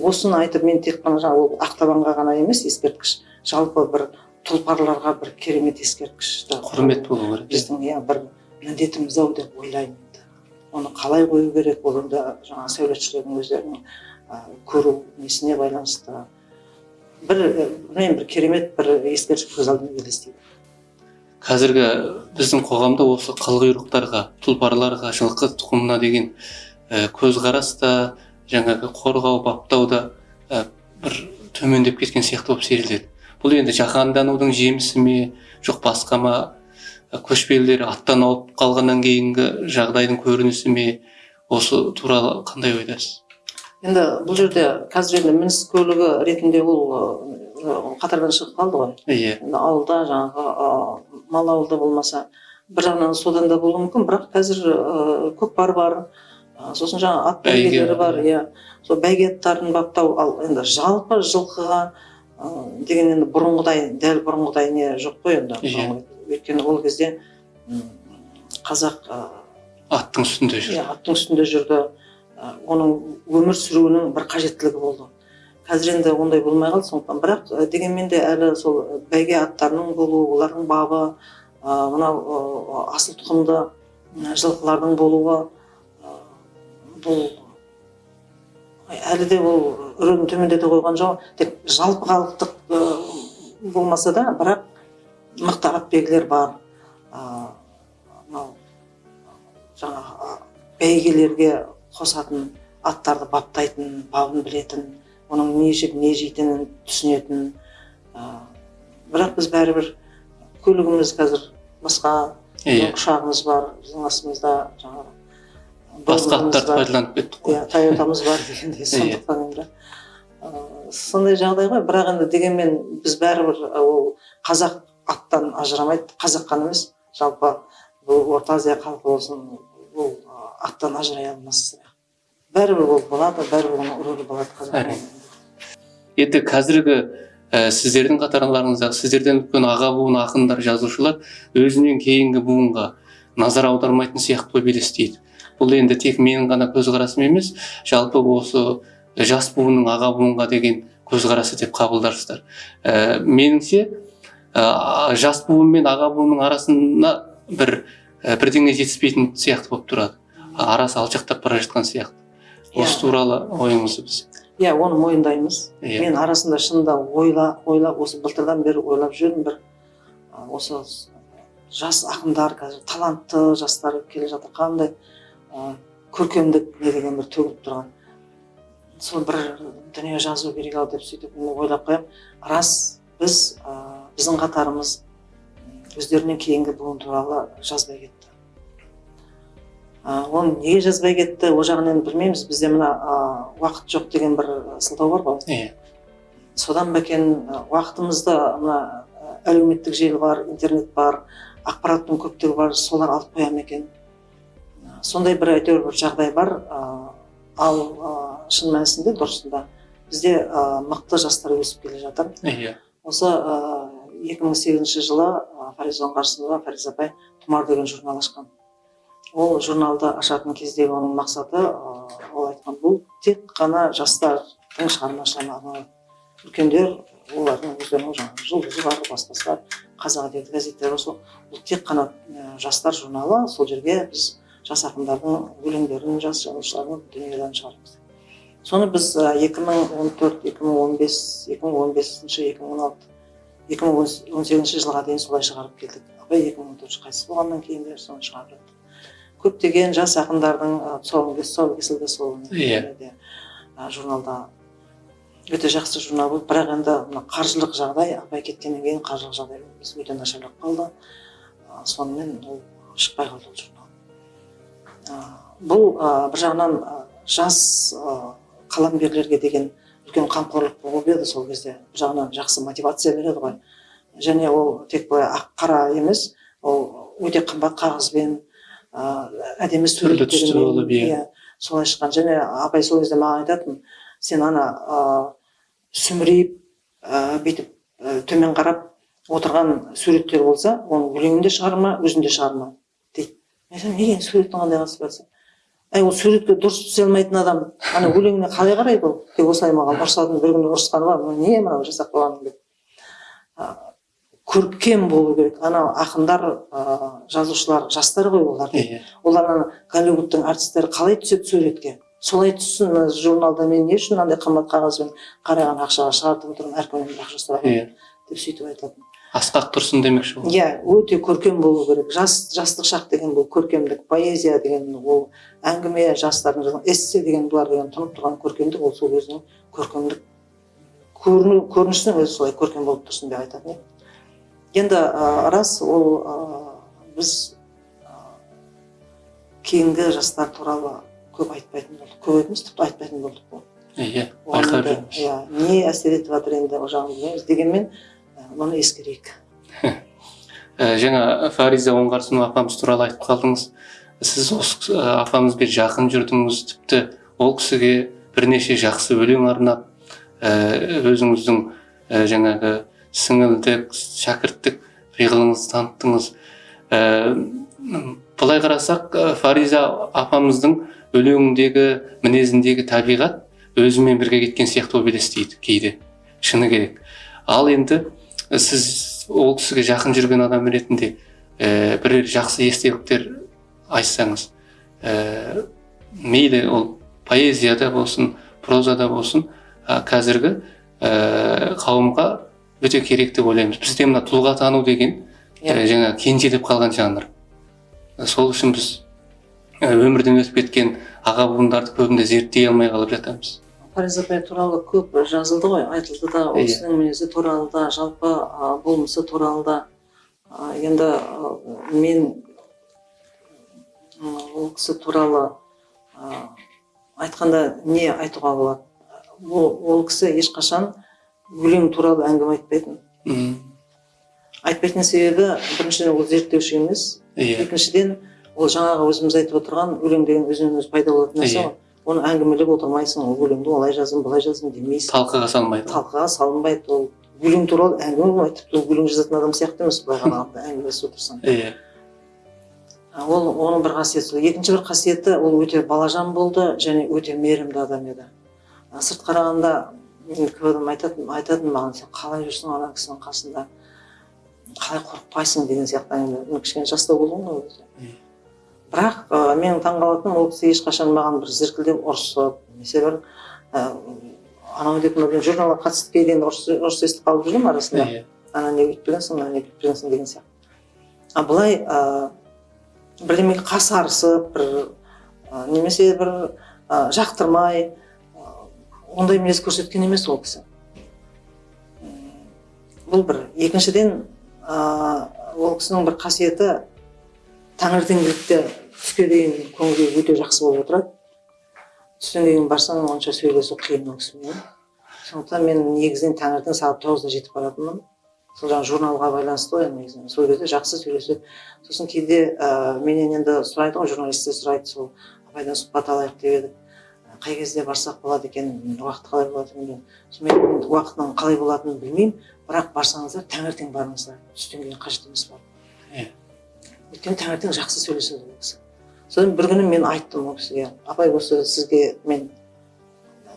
осыны айтып мен тек қана жаңағы ол ақтабанға ғана емес ескерткіш жалпы бір тұлпарларға бір керемет ескерткішті құрмет болу керек. біздің иә бір міндетіміз ау деп ойлаймын. Оны қалай қою керек ол енді жаңағы сәулетшілердің өздерінің көру несіне байланысты бір білмеймін бір керемет бір ескерткіш көз алдыма елестейді. Қазіргі біздің қоғамда осы қылқұйрықтарға тұлпарларға жылқы тұқымына деген көзқарас та жаңағы қорғау баптауда ә, бір төмендеп кеткен сияқты болып сезіледі. Бұл енді жаһанданудың жемісі ме жоқ басқа ма көшпелілер аттан ауып қалғаннан кейінгі жағдайдың көрінісі ме осы туралы қандай ойдасыз? Енді бұл жерде қазір енді мініс көлігі ретінде ол қатардан шығып қалды ғой. Иә. Енді ауылда жаңағы мал ауылда болмаса бір жағынан содан да болуы мүмкін бірақ қазір ы, көкпар бар. Сосын жаңағы ат Бәйге. бәйгелері бар иә. Сол бәйге аттарын баптау ал енді жалпы жылқыға деген енді бұрынғыдай дәл бұрынғыдай не жоқ қой енді Иә. Өйткені ол кезде қазақ аттың үстінде жүр иә аттың үстінде жүрді. Ә, оның өмір сүруінің бір қажеттілігі болды. Қазір енді ондай болмай қалды сондықтан. Бірақ ә, дегенмен де әлі сол бәйге аттарының болуы олардың бабы ә, мынау ә, асыл тұқымды ә, жылқылардың болуы ә, бұл әлі де ол рөлін төмендете қойған жоқ тек жалпы халықтық болмаса да бірақ мықты атбегілер бар. Мынау жаңағы бәйгелерге қосатын аттарды баптайтын бабын білетін оның не жеп не жейтінін түсінетін. Бірақ біз бәрібір көлігіміз қазір басқа иә. ұшағымыз бар біздің астымызда жаңағы басқа аттарды пайдаланып кеттік қой. Иә тойотамыз бар. Дегендей [LAUGHS] сондықтан енді. Сондай жағдай ғой. Бірақ енді дегенмен біз бәрібір ол қазақ аттан ажырамайды. Қазақ қана емес жалпы бұл орта азия халқы болсын ол аттан ажырай алмас бәрібір ол болады бәрібір оның рөлі болады қазақ енді қазіргі ә, сіздердің қатарларыңыздағы сіздерден үлкен аға буын ақындар жазушылар өзінен кейінгі буынға назар аудармайтын сияқты болып елестейді. Бұл енді тек менің ғана көзқарасым емес жалпы осы жас буынның аға буынға деген көзқарасы деп қабылдарсыздар. Ә, меніңше ә, жас буын мен аға буынның арасына бір ә, бірдеңе жетіспейтін сияқты болып тұрады. Арасы алшақтап бара жатқан сияқты. Осы туралы ойыңызды біз. Иә оны мойындаймыз. Иә. Мен арасында шынында ойла ойлап осы былтырдан бері ойлап жүрмін бір осы жас ақындар қазір талантты жастар келе жатыр қандай ә, көркемдік не деген бір төгіліп тұрған. Сол бір дүние жазу керек ау деп сөйтіп ойлап қоямын рас біз ә, біздің қатарымыз өздерінен кейінгі буын туралы жазбай кетті. Оны неге жазбай кетті ол жағын енді білмейміз. Бізде мына уақыт жоқ деген бір сылтау бар ғой. Иә. Содан ба екен уақытымызды мына әлеуметтік желі бар интернет бар ақпараттың көптігі бар солар алып қоя ма екен сондай бір әйтеуір бір жағдай бар. Ал шын мәнісінде дұрысында. Бізде мықты жастар өсіп келе жатыр. Иә. Осы ә, 2008 жылы ә, фариза оңғарсынова фариза апай тұмар деген журнал ашқан. Ол журналды ашатын кездегі оның мақсаты ол айтқан бұл тек қана жастардың шығармашылығына арналады үлкендер олардың өздерінің жаңағы жұлдызы бар басқасы бар қазақ әдебиеті газеттері сол бұл тек қана жастар журналы сол жерге біз жас ақындардың өлеңдерін жас жазушылардың дүниелерін шығарамыз. Соны біз ә, 2014 2015 2015 2016 2018 жылға дейін солай шығарып келдік. Абай 2014 қайтыс болғаннан кейін де соны шығарып жаттық көптеген жас ақындардың ә, тұсауын кес- тұсауы кесілді сол Иә. журналда өте жақсы журнал болды. Бірақ енді мына қаржылық жағдай абай кеткеннен кейін қаржылық жағдай өте нашарлап қалды. Сонымен ол шықпай қалды ол журнал. Бұл бір жағынан жас қаламгерлерге деген үлкен қамқорлық болып еді сол кезде. Бір жағынан жақсы мотивация береді ғой. Және ол тек қой ақ қара емес ол өте қымбат қағазбен ә, әдемі суреттермен иә. иә солай шыққан. Және абай сол кезде маған айтатын сен ана ә, сүмірейіп ә, бүйтіп ә, төмен қарап отырған суреттер болса оны өлеңінде шығарма өзінде шығарма дейді. Айтамын неге суреттің қандай қатысы бар әй ол суретке дұрыс түсе алмайтын адам. Ана өлеңіне қалай қарайды ол? Тек осылай маған ұрысатын бір күні ұрысқаны бар. Не мынау жасап қойғаның деп. Көркем болу керек. Ана ақындар ә, жазушылар жастар ғой олар. Иә олар ана голливудтың артистері қалай түседі суретке? Солай түссін мына журналда мен не үшін мынандай қымбат қағазбен қараған ақшаға шығартып отырмын әркімнен ақша иә. Деп сөйтіп айтатын. Асқақ тұрсын демекші ғой иә өте көркем болу керек. Жас жастық шақ деген бұл көркемдік поэзия деген ол әңгіме жастардың жазған эссе деген бұлар деген тұнып тұрған көркемдік ол сол өзінің көркемдік көріну көрінісінің өзі солай көркем болып тұрсын деп айтатын енді ә, рас ол ә, біз ә, кейінгі жастар туралы көп айтпайтын болдық. Көп емес тіпті айтпайтын болдық қой иә жүрміз. иә не әсер етіп жатыр енді ол жағын білмейміз. Дегенмен мұны ескерейік. Жаңа фариза оңғарсынова апамыз туралы айтып қалдыңыз. Сіз осы апамызбен жақын жүрдіңіз тіпті ол кісіге бірнеше жақсы өлең арнап өзіңіздің жаңағы сіңілдік шәкірттік пиғылыңызды таныттыңыз. Былай қарасақ фариза апамыздың өлеңіндегі мінезіндегі табиғат өзімен бірге кеткен сияқты болып елестейді кейде. Шыны керек. Ал енді сіз ол кісіге жақын жүрген адам ретінде ә, бірер жақсы естеліктер айтсаңыз ә, мейлі ол поэзияда болсын прозада болсын ә, қазіргі ә, қауымға өте керек деп ойлаймыз. Бізде мына тұлға тану деген ә, жаңа кенжелеп қалған жанр. Сол үшін біз өмірден өтіп кеткен аға буындарды көбінде зерттей алмай қалып жатамыз. Фариза апай туралы көп жазылды ғой айтылды да ол Иә. кісінің мінезі туралы да жалпы болмысы туралы да. Енді мен ол кісі туралы айтқанда не айтуға болады? Ол, ол кісі ешқашан өлең туралы әңгіме айтпайтын. Айтпайтын себебі біріншіден ол зерттеуші емес. Иә. Екіншіден ол жаңағы өзіміз айтып отырған өлең деген өзінен өзі пайда болатын нәрсе Иә. ғой. Оны әңгімелеп отырмайсың ол өлеңді олай жаздым былай жаздым демейсің. Талқыға салмайды талқыға салынбайды. Ол өлең туралы әңгіме болмайды тіпті ол өлең жазатын адам сияқты емес былай қарағанда [LAUGHS] әңгімелесіп отырсаң. Иә. Ол оның бір қасиеті сол. Екінші бір қасиеті ол өте балажан болды және өте мейірімді адам еді. Сырт қарағанда көп адам айтатын айтатын маған сен қалай жүрсің ана кісінің қасында? Қалай қорықпайсың деген сияқты әңгіме. Кішкене жастау болдым ғой ол кезде. Бірақ ә, менің таңқалатыным ол кісі ешқашан маған бір зіркілдеп ұрысып немесе бір ә, анау деп мынау журналға қатысты келгенде ұрыс ұрыс естіп қалып жүрдім арасында. Иә ана не бүйтіп жүргенсің мына не бүйтіп жүргенсің деген сияқты. А былай ә, бірдемеге қасарысып бір ә, немесе бір ә, жақтырмай ә, ондай мінез көрсеткен емес ол кісі. Бұл бір. Екіншіден ә, ол кісінің бір қасиеті таңертеңгілікте түске дейін көңіл күйі өте жақсы болып отырады. Түстен кейін барсаң онша сөйлесу қиын ол кісімен сондықтан мен негізінен таңертең сағат тоғызда жетіп баратынмын. Сол жаңағы журналға байланысты ғой енді негізінен. Сол кезде жақсы сөйлеседі сосын кейде ә, менен енді сұрайды ғой журналистер сұрайды сол апайдан сұхбат алайық деп едік «Ә, қай кезде барсақ болады екен? Уақыт қалай болады? екен сонымен мен уақытының қалай болатынын білмеймін. Бірақ барсаңыздар таңертең барыңыздар. Түстен кейін қажет емес бару Иә. өйткені таңертең жақсы сөйлеседі ол кісі содан бір күні мен айттым ол кісіге апай осы сізге мен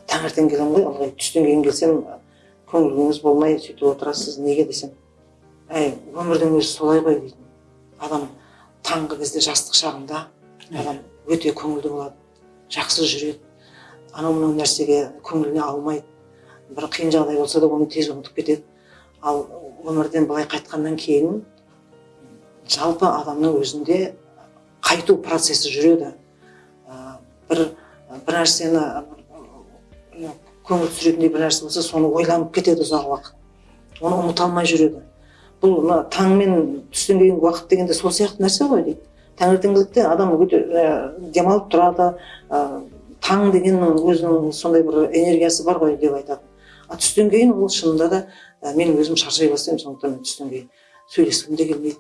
таңертең келемін ғой ылғи түстен кейін келсем көңіліңіз болмай сөйтіп отырасыз неге десем? Әй өмірдің өзі солай ғой дейтін. Адам таңғы кезде жастық шағында адам өте көңілді болады жақсы жүреді. Анау мынау нәрсеге көңіліне алмайды. Бір қиын жағдай болса да оны тез ұмытып кетеді. Ал өмірден былай қайтқаннан кейін жалпы адамның өзінде қайту процесі жүреді. Ә, бір бір нәрсені көңіл түсіретіндей бір нәрсе болса соны ойланып кетеді ұзақ уақыт. Оны ұмыта алмай жүреді. Бұл мына таң мен түстен кейінгі уақыт дегенде сол сияқты нәрсе ғой дейді таңертеңгілікте адам өте ә, демалып тұрады. Ә, таң дегеннің өзінің сондай бір энергиясы бар ғой деп айтады. А түстен кейін ол шынында да мен өзім шаршай бастаймын сондықтан мен түстен кейін сөйлескім де келмейді.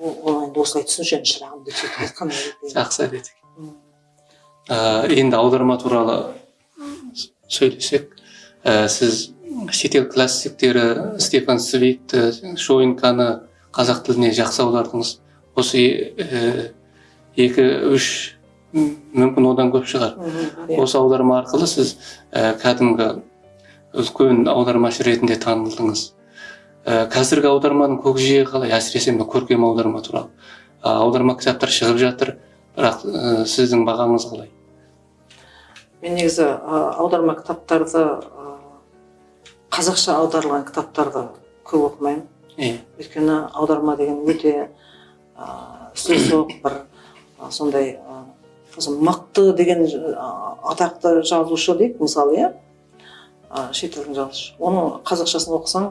Ол енді осылай түсінші енді шырағым деп сөйтіп айтқан жақсы әдет енді аударма туралы сөйлесек. Ә, сіз шетел классиктері стефан цвигті шойынканы қазақ тіліне жақсы аудардыңыз. Осы ә, екі үш мүмкін одан көп шығар. Иә. осы аударма арқылы сіз ә, кәдімгі үлкен аудармашы ретінде танылдыңыз. Ә, қазіргі аударманың көкжиегі қалай? Әсіресе мына көркем аударма туралы. А, аударма кітаптар шығып жатыр. Бірақ ә, сіздің бағаңыз қалай? Мен негізі аударма кітаптарды қазақша аударылған кітаптарды көп оқымаймын. Иә өйткені аударма деген өте сөзсоқ бір сондай мықты деген атақты жазушы дейік мысалы иә? А, шетелдің жазушы оның қазақшасын оқысаң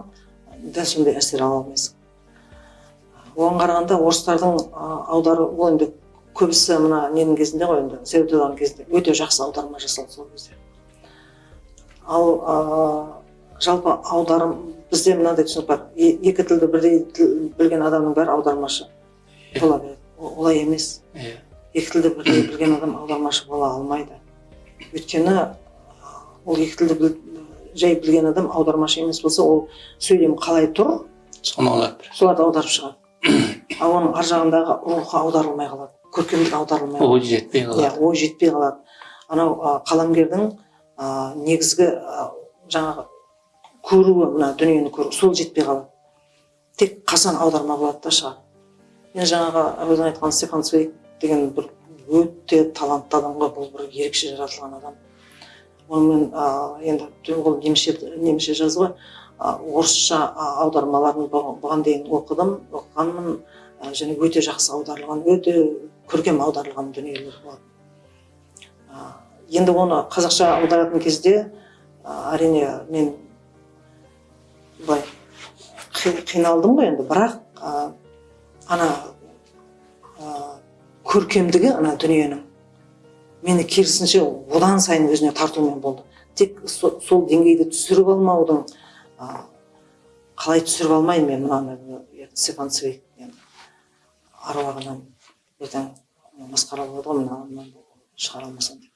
дәл сондай әсер ала алмайсың. Оған қарағанда орыстардың аудару ол енді көбісі мына ненің кезінде ғой енді совет кезінде өте жақсы аударма жасалды сол кезде. Ал а, жалпы аударым бізде мынандай түсінік бар е- екі тілді бірдей тіл білген адамның бәрі аудармашы бола береді. Олай емес. Иә екі тілді бірдей білген адам аудармашы бола алмайды. Өйткені ол екі тілді жай білген адам аудармашы емес болса ол сөйлем қалай тұр? Соны аударып береді. соларды аударып шығады. [COUGHS] Ал оның ар жағындағы рухы аударылмай қалады. Көркемдік аударылмай қалады. Ой жетпей иә қалады ой жетпей қалады. Анау қаламгердің а, негізгі а, жаңағы көруі мына дүниені көру сол жетпей қалады. Тек қашан аударма болады да шығады мен жаңағы өзің айтқан стефан цвейг деген бір өте талантты адам ғой бұл бір ерекше жаратылған адам. Онымен енді ол немісше немісше а, орысша аудармаларын бұ- бұған дейін оқыдым оқығанмын. Және өте жақсы аударылған өте көркем аударылған дүниелер болады А, енді оны қазақша аударатын кезде әрине мен былай қи- қиналдым ғой енді. Бірақ ана көркемдігі ана дүниенің мені керісінше одан сайын өзіне тартумен болды. Тек со- сол деңгейді түсіріп алмаудың қалай түсіріп алмайын мен мынаны цвейг енді аруағынан ертең масқара болады ғой мына мынаны шығара алмасам деп.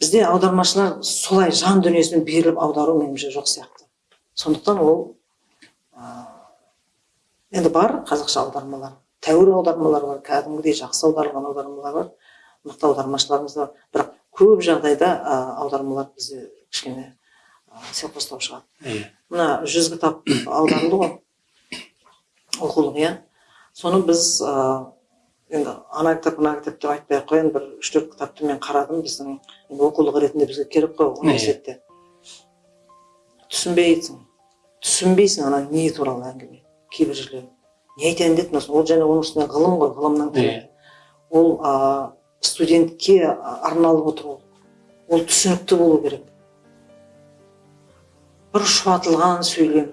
Бізде аудармашылар солай жан дүниесімен беріліп аудару меніңше жоқ сияқты. Сондықтан ол енді бар қазақша аудармалар. Тәуір аудармалар бар кәдімгідей жақсы аударылған аудармалар бар. Мықты аудармашыларымыз да бар. Бірақ көп жағдайда аудармалар бізде кішкене селқостау шығады. Иә. Мына жүз кітап аударылды ғой. Оқулық иә. Соны біз ә, енді ана кітап мына кітап деп айтпай ақ қояйын. Бір үш төрт кітапты мен қарадым. Біздің енді оқулық ретінде бізге керек қой университетте түсінбейсің. Түсінбейсің ана не туралы әңгіме кейбір жерлерін не айтайын деді ол және оның үстіне ғылым ғой ғылымнан түрі иә. Ол студентке арналып отыр ол ол түсінікті болу керек. Бір шұбатылған сөйлем.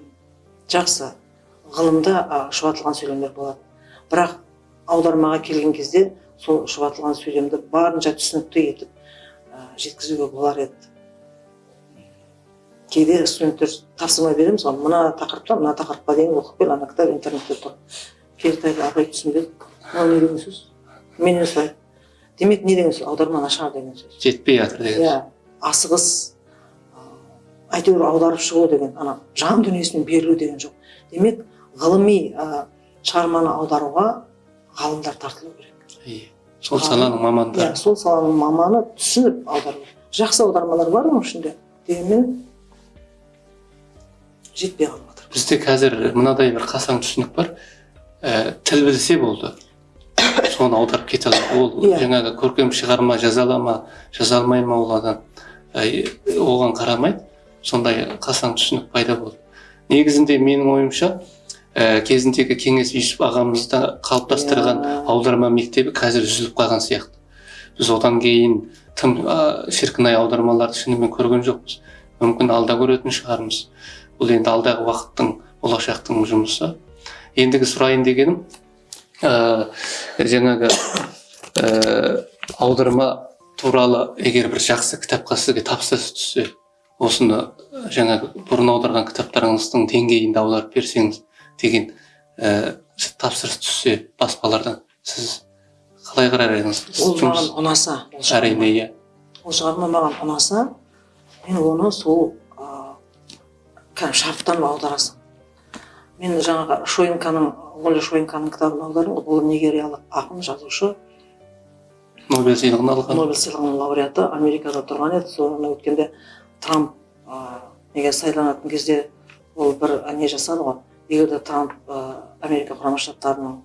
Жақсы. Ғылымда шұбатылған сөйлемдер болады. Бірақ аудармаға келген кезде сол шұбатылған сөйлемді барынша түсінікті етіп жеткізуге болар еді. Кейде студенттер тапсырма береміз ғой мына тақырыптан мына тақырыпқа дейін оқып кел ана кітап интернетте тұр келді айтты апай түсінбедік ол не деген сөз? Менен сұрайды демек не деген сөз аударма нашар деген сөз жетпей жатыр деген иә асығыс әйтеуір аударып шығу деген ана жан дүниесімен берілу деген жоқ. Демек ғылыми ә, шығарманы аударуға ғалымдар тартылу керек. Иә сол саланың мамандары. Иә сол саланың маманы түсініп аудару. Жақсы аудармалар бар оның ішінде дегенмен жетпей қалып жатыр бізде қазір мынадай бір қасаң түсінік бар. Ә, тіл білсе болды. Соны аударып кете алады ол Иә. жаңағы көркем шығарма жаза ала ма жаза алмай ма ол адам? Ә, оған қарамайды сондай қасаң түсінік пайда болды. Негізінде менің ойымша ә, кезіндегі кеңес юсіп ағамызда қалыптастырған Иә. аударма мектебі қазір үзіліп қалған сияқты. Біз одан кейін тым ә, шіркін ай аудармаларды шынымен көрген жоқпыз. Мүмкін алда көретін шығармыз. Бұл енді алдағы уақыттың болашақтың жұмысы. Ендігі сұрайын дегенім жаңағы ә, аударма туралы егер бір жақсы кітапқа сізге тапсырыс түссе осыны жаңағы бұрын аударған кітаптарыңыздың деңгейінде аударып берсеңіз деген ә, тапсырыс түссе баспалардан сіз қалай қарар едіңіз? Ол маған ұнаса әрине иә. Ол шығарма маған ұнаса мен оны сол ыыы кәдімгі шарттанып аударасың. Мен жаңағы шойынканың оля шойынканың кітабын аудардым ғой бұл нигериялық ақын жазушы. Нобель сыйлығын алған. Нобель сыйлығының лауреаты америкада тұрған еді. Соны өткенде трамп ә, неге сайланатын кезде ол бір не жасады ғой? Егер де трамп ә, америка құрама штаттарының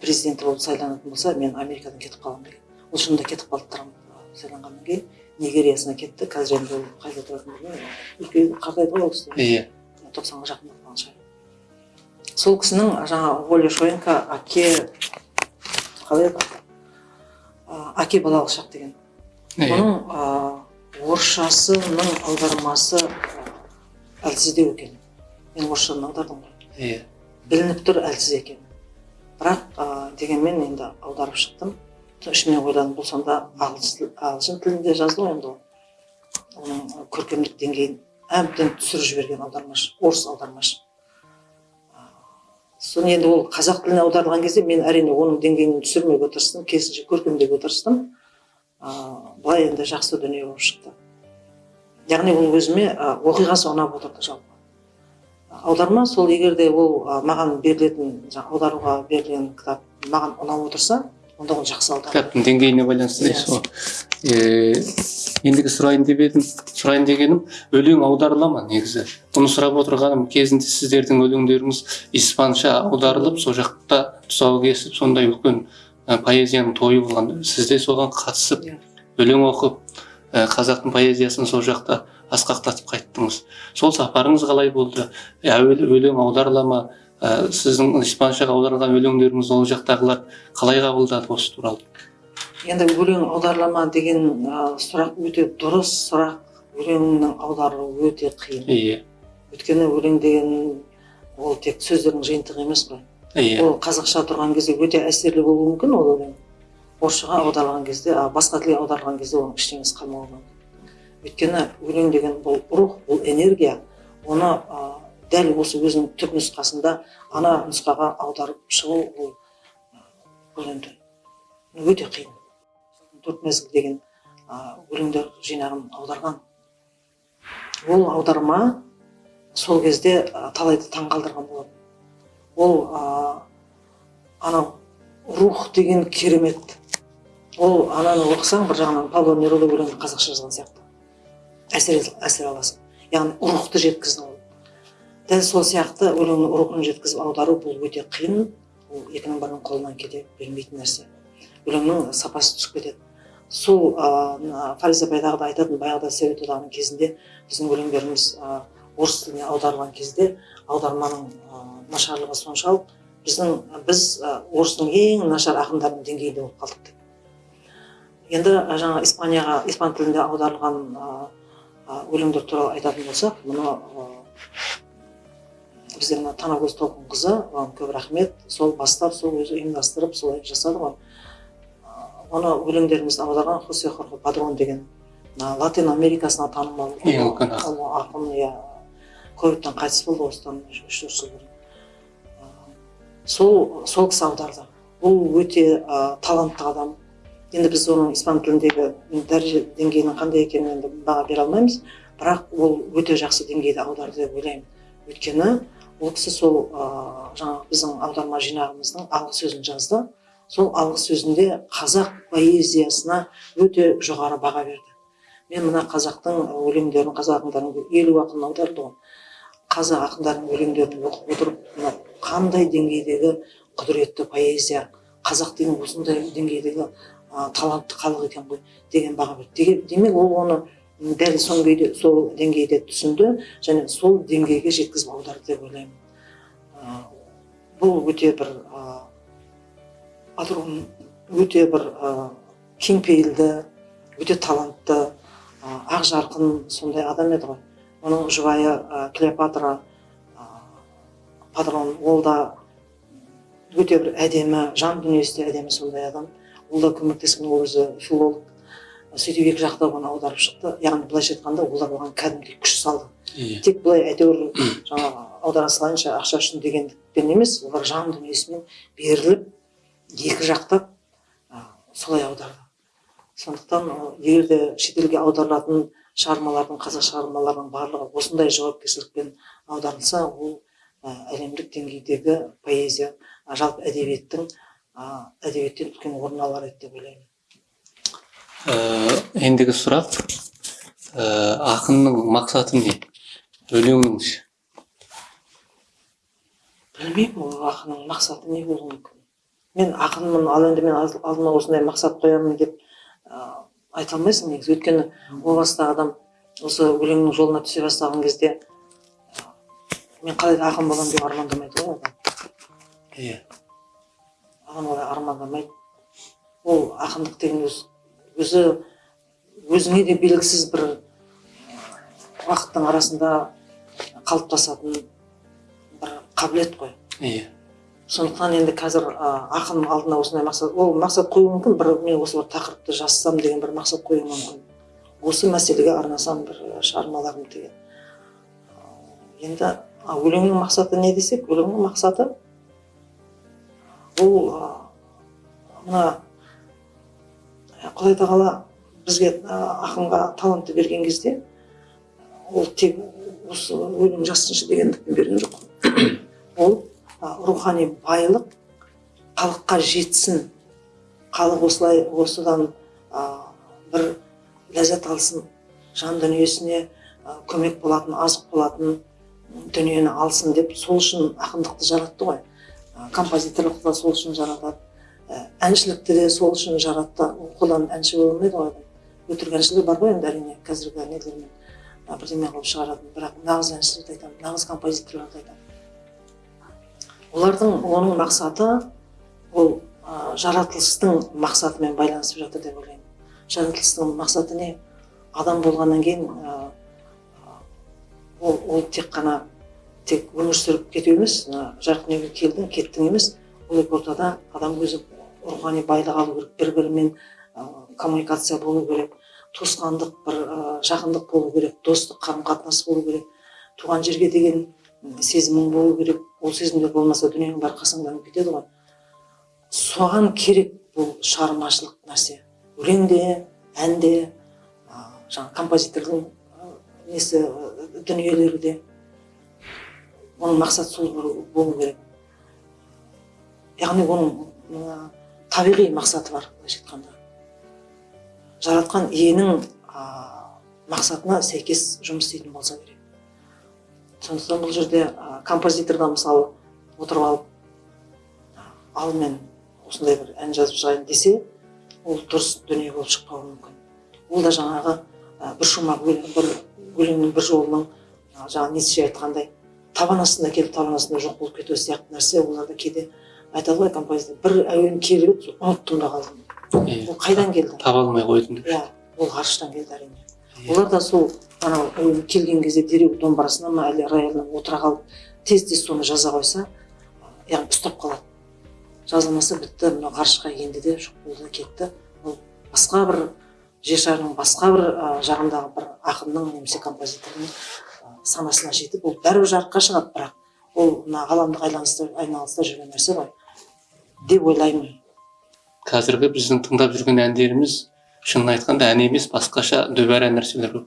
президенті болып сайланатын болса мен америкадан кетіп қаламын деген. Ол шынында кетіп қалды трамп ә, сайланғаннан кейін. Нигериясына кетті. Қазір енді ол қайда тұратынын білмеймін. Үлкен қартайды ғой ол кісі иә. Тоқсанға жақындап сол кісінің жаңағы оля шоенко әке қалай еді әке балалық шақ деген. Оның ә, орысшасының аудармасы әлсіздеу екен. Мен орысшадан аудардым ғой. Иә білініп тұр әлсіз екен. Бірақ ә, дегенмен енді аударып шықтым. Ішімнен ойладым бұл сонда ағылшын тілінде жазды ғой енді ол. Оның көркемдік деңгейін әбден түсіріп жіберген аудармашы орыс аудармашы. Соны енді ол қазақ тіліне аударылған кезде мен әрине оның деңгейін түсірмеуге тырыстым керісінше көркемдеуге тырыстым ыыы былай енді жақсы дүние болып шықты. Яғни ол өзіме оқиғасы ұнап отырды жалпы. Аударма сол егер де ол маған берілетін аударуға берілген кітап маған ұнап отырса онда ол жақсы аударма кітаптың деңгейіне байланысты дейсіз ғой. Ендігі сұрайын деп едім сұрайын дегенім өлең аударыла ма негізі? Бұны сұрап отырғаным кезінде сіздердің өлеңдеріңіз испанша аударылып сол жақта тұсау кесіп сондай үлкен ә, поэзияның тойы болған. Сіз де соған қатысып Иә. өлең оқып ә, қазақтың поэзиясын сол жақта асқақтатып қайттыңыз. Сол сапарыңыз қалай болды? Әуелі өлең аударыла ма? Ә, сіздің испаншаға аударылған өлеңдеріңіз ол жақтағылар қалай қабылдады осы туралы? Енді өлең аударылама деген ә, сұрақ өте дұрыс сұрақ. Өлеңнің аударылуы өте қиын. Иә өйткені өлең деген ол тек сөздердің жиынтығы емес қой. Иә ол қазақша тұрған кезде өте әсерлі болуы мүмкін ол өлең. Орысшаға аударылған кезде басқа тілге аударылған кезде оның ештеңесі қалмауы мүмкін. Өйткені өлең деген бұл рух бұл энергия. Оны дәл осы өзінің түп нұсқасында ана нұсқаға аударып шығу ол бұл енді өте қиын. Төрт мезгіл деген өлеңдер жинағын аударған. Ол аударма сол кезде талайды таңқалдырған болатын. Ол анау рух деген керемет. Ол ананы оқысаң бір жағынан павло неруда өлеңін қазақша жазған сияқты. Әсер әсер аласың. Яғни рухты жеткізді ол. Дәл сол сияқты өлеңнің рухын жеткізіп аудару бұл өте қиын. Ол екінің бірінің қолынан кете бермейтін нәрсе. Өлеңнің сапасы түсіп кетеді. Сол ә, фариза байдағыда айтатын баяғыда совет одағының кезінде біздің өлеңдеріміз ә, орыс тіліне аударылған кезде аударманың ә, нашарлығы соншалық біздің біз ә, орыстың ең нашар ақындарының деңгейінде болып қалдық деп. Енді ә, жаңа испанияға испан тілінде аударылған өлеңдер туралы айтатын болсақ мұны бізде мына танагөз толқынқызы оған көп рахмет. Сол бастап сол өзі ұйымдастырып солай жасады ғой. Оны өлеңдерімізді аударған хосе хорхе падрон деген мына латин америкасына танымал ақын. иә. Ковидтан қайтыс болды осыдан үш төрт жыл бұрын. Сол сол кісі аударды. Ол өте ә, талантты адам. Енді біз оның испан тіліндегі дәреже деңгейінің қандай екенін енді баға бере алмаймыз. Бірақ ол өте жақсы деңгейде аударды деп ойлаймын. Өйткені ол кісі сол ә, жаңағы біздің аударма жинағымыздың алғы сөзін жазды. Сол алғы сөзінде қазақ поэзиясына өте жоғары баға берді. Мен мына қазақтың өлеңдерін қазақ ақындарының елу ақын аударды ғой. Қазақ ақындарының өлеңдерін оқып отырып мына қандай деңгейдегі құдіретті поэзия қазақ деген осындай деңгейдегі ә, талантты халық екен ғой деген баға берді. Демек ол оны дәл сол күйде сол деңгейде түсінді және сол деңгейге жеткізіп аударды деп ойлаймын. Бұл өте бір Адрон өте бір кеңпейілді өте талантты ақ жарқын сондай адам еді ғой. Оның жұбайы клеопатра падрон ол да өте бір әдемі жан дүниесі де әдемі сондай адам. Ол да көмектескен ол өзі филолог. Сөйтіп екі жақта оны аударып шықты. Яғни былайша айтқанда олар оған кәдімгідей күш салды. Иә тек былай әйтеуір [COUGHS] жаңағы аудара салайыншы ақша үшін дегендікпен емес олар жан дүниесімен беріліп екі жақтап ә, солай аударды. Сондықтан ә, егер де шетелге аударылатын шығармалардың қазақ шығармаларының барлығы осындай жауапкершілікпен аударылса ол әлемдік деңгейдегі поэзия жалпы әдебиеттің әдебиеттен үлкен орын алар еді деп ойлаймын. Ендігі сұрақ э, ақынның мақсаты не? Өлеңніңше білмеймін ол ақынның мақсаты не болуы мүмкін. Мен ақынмын ал енді мен алдыма осындай мақсат қоямын деп ә, айта алмайсың негізі. Өйткені о баста адам осы өлеңнің жолына түсе бастаған кезде ә, мен қалай да ақын боламын деп армандамайды ғой адам. Иә. Адам олай армандамайды. Ол ақындық деген өз өзі өзіңе де белгісіз бір уақыттың арасында қалыптасатын бір қабілет қой. Иә сондықтан енді қазір ә, ақын алдына осындай мақсат ол мақсат қою мүмкін. Бір мен осы бір тақырыпты жазсам деген бір мақсат қою мүмкін. Осы мәселеге арнасам бір шығармаларым деген. Енді өлеңнің мақсаты не десек? Өлеңнің мақсаты ә, мына құдай тағала бізге ақынға талантты берген кезде ол тек осы өлең жазсыншы дегендікпен берген жоқ. [COUGHS] Ол рухани байлық халыққа жетсін. Халық осылай осыдан бір ләззат алсын жан дүниесіне көмек болатын азық болатын дүниені алсын деп сол үшін ақындықты жаратты ғой. Композиторлықты да сол үшін жаратады. Әншілікті де сол үшін жаратты қолдан әнші бола алмайды ғой адам. Өтірік әншілер бар ғой енді әрине қазіргі нелермен. Бірдеме қылып шығаратын бірақ нағыз әншілерді айтамын нағыз композиторларды айтамын. Олардың оның мақсаты ол ә, жаратылыстың мақсатымен байланысып жатыр деп ойлаймын. Жаратылыстың мақсаты не? Адам болғаннан кейін ә, ол, ол тек қана тек өмір сүріп кету емес мына жарық дүниеге келдің кеттің емес. Ол ортада адам өзі рухани байлық алу керек бір бірімен коммуникация болу керек туысқандық бір жақындық болу керек достық қарым қатынас болу керек туған жерге деген сезімің болу керек. Ол сезімдер болмаса дүниенің бәрі қасаңданып кетеді ғой. Соған керек бұл шығармашылық нәрсе. Өлең де ән де жаңағы композитордың несі дүниелері де оның мақсаты сол болу- керек. Яғни оның табиғи мақсаты бар былайша айтқанда. Жаратқан иенің ә, мақсатына сәйкес жұмыс істейтін болса керек. Сондықтан бұл жерде ә, композиторда мысалы отырып алып ал мен осындай бір ән жазып шығайын десе ол дұрыс дүние болып шықпауы мүмкін. Ол да жаңағы ә, бір шумақ бір өлеңнің бір жолының ә, жаңағы ницше айтқандай табан астында келіп табан астында жоқ болып кету сияқты нәрсе. Оларда кейде айтады ғой композитор бір әуен келіп еді ұмыттым да қалдым ол қайдан келді? таба алмай қойдым деп иә ол ғарыштан келді әрине. Олар да сол анау әуен келген кезде дереу домбырасына ма әлде рояльна отыра қалып тез тез соны жаза қойса яғни ұстап қалады. Жазылмаса бітті мынау ғарышқа енді де жоқ болды кетті. Ол басқа бір жер шарының басқа бір жағындағы бір ақынның немесе композитордың санасына жетіп ол бәрібір жарыққа шығады. Бірақ ол мына ғаламдық айналыста жүрген нәрсе ғой. Деп ойлаймын. Қазіргі біздің тыңдап жүрген әндеріміз шынын айтқанда ән емес басқаша дүбәрә нәрселер көп.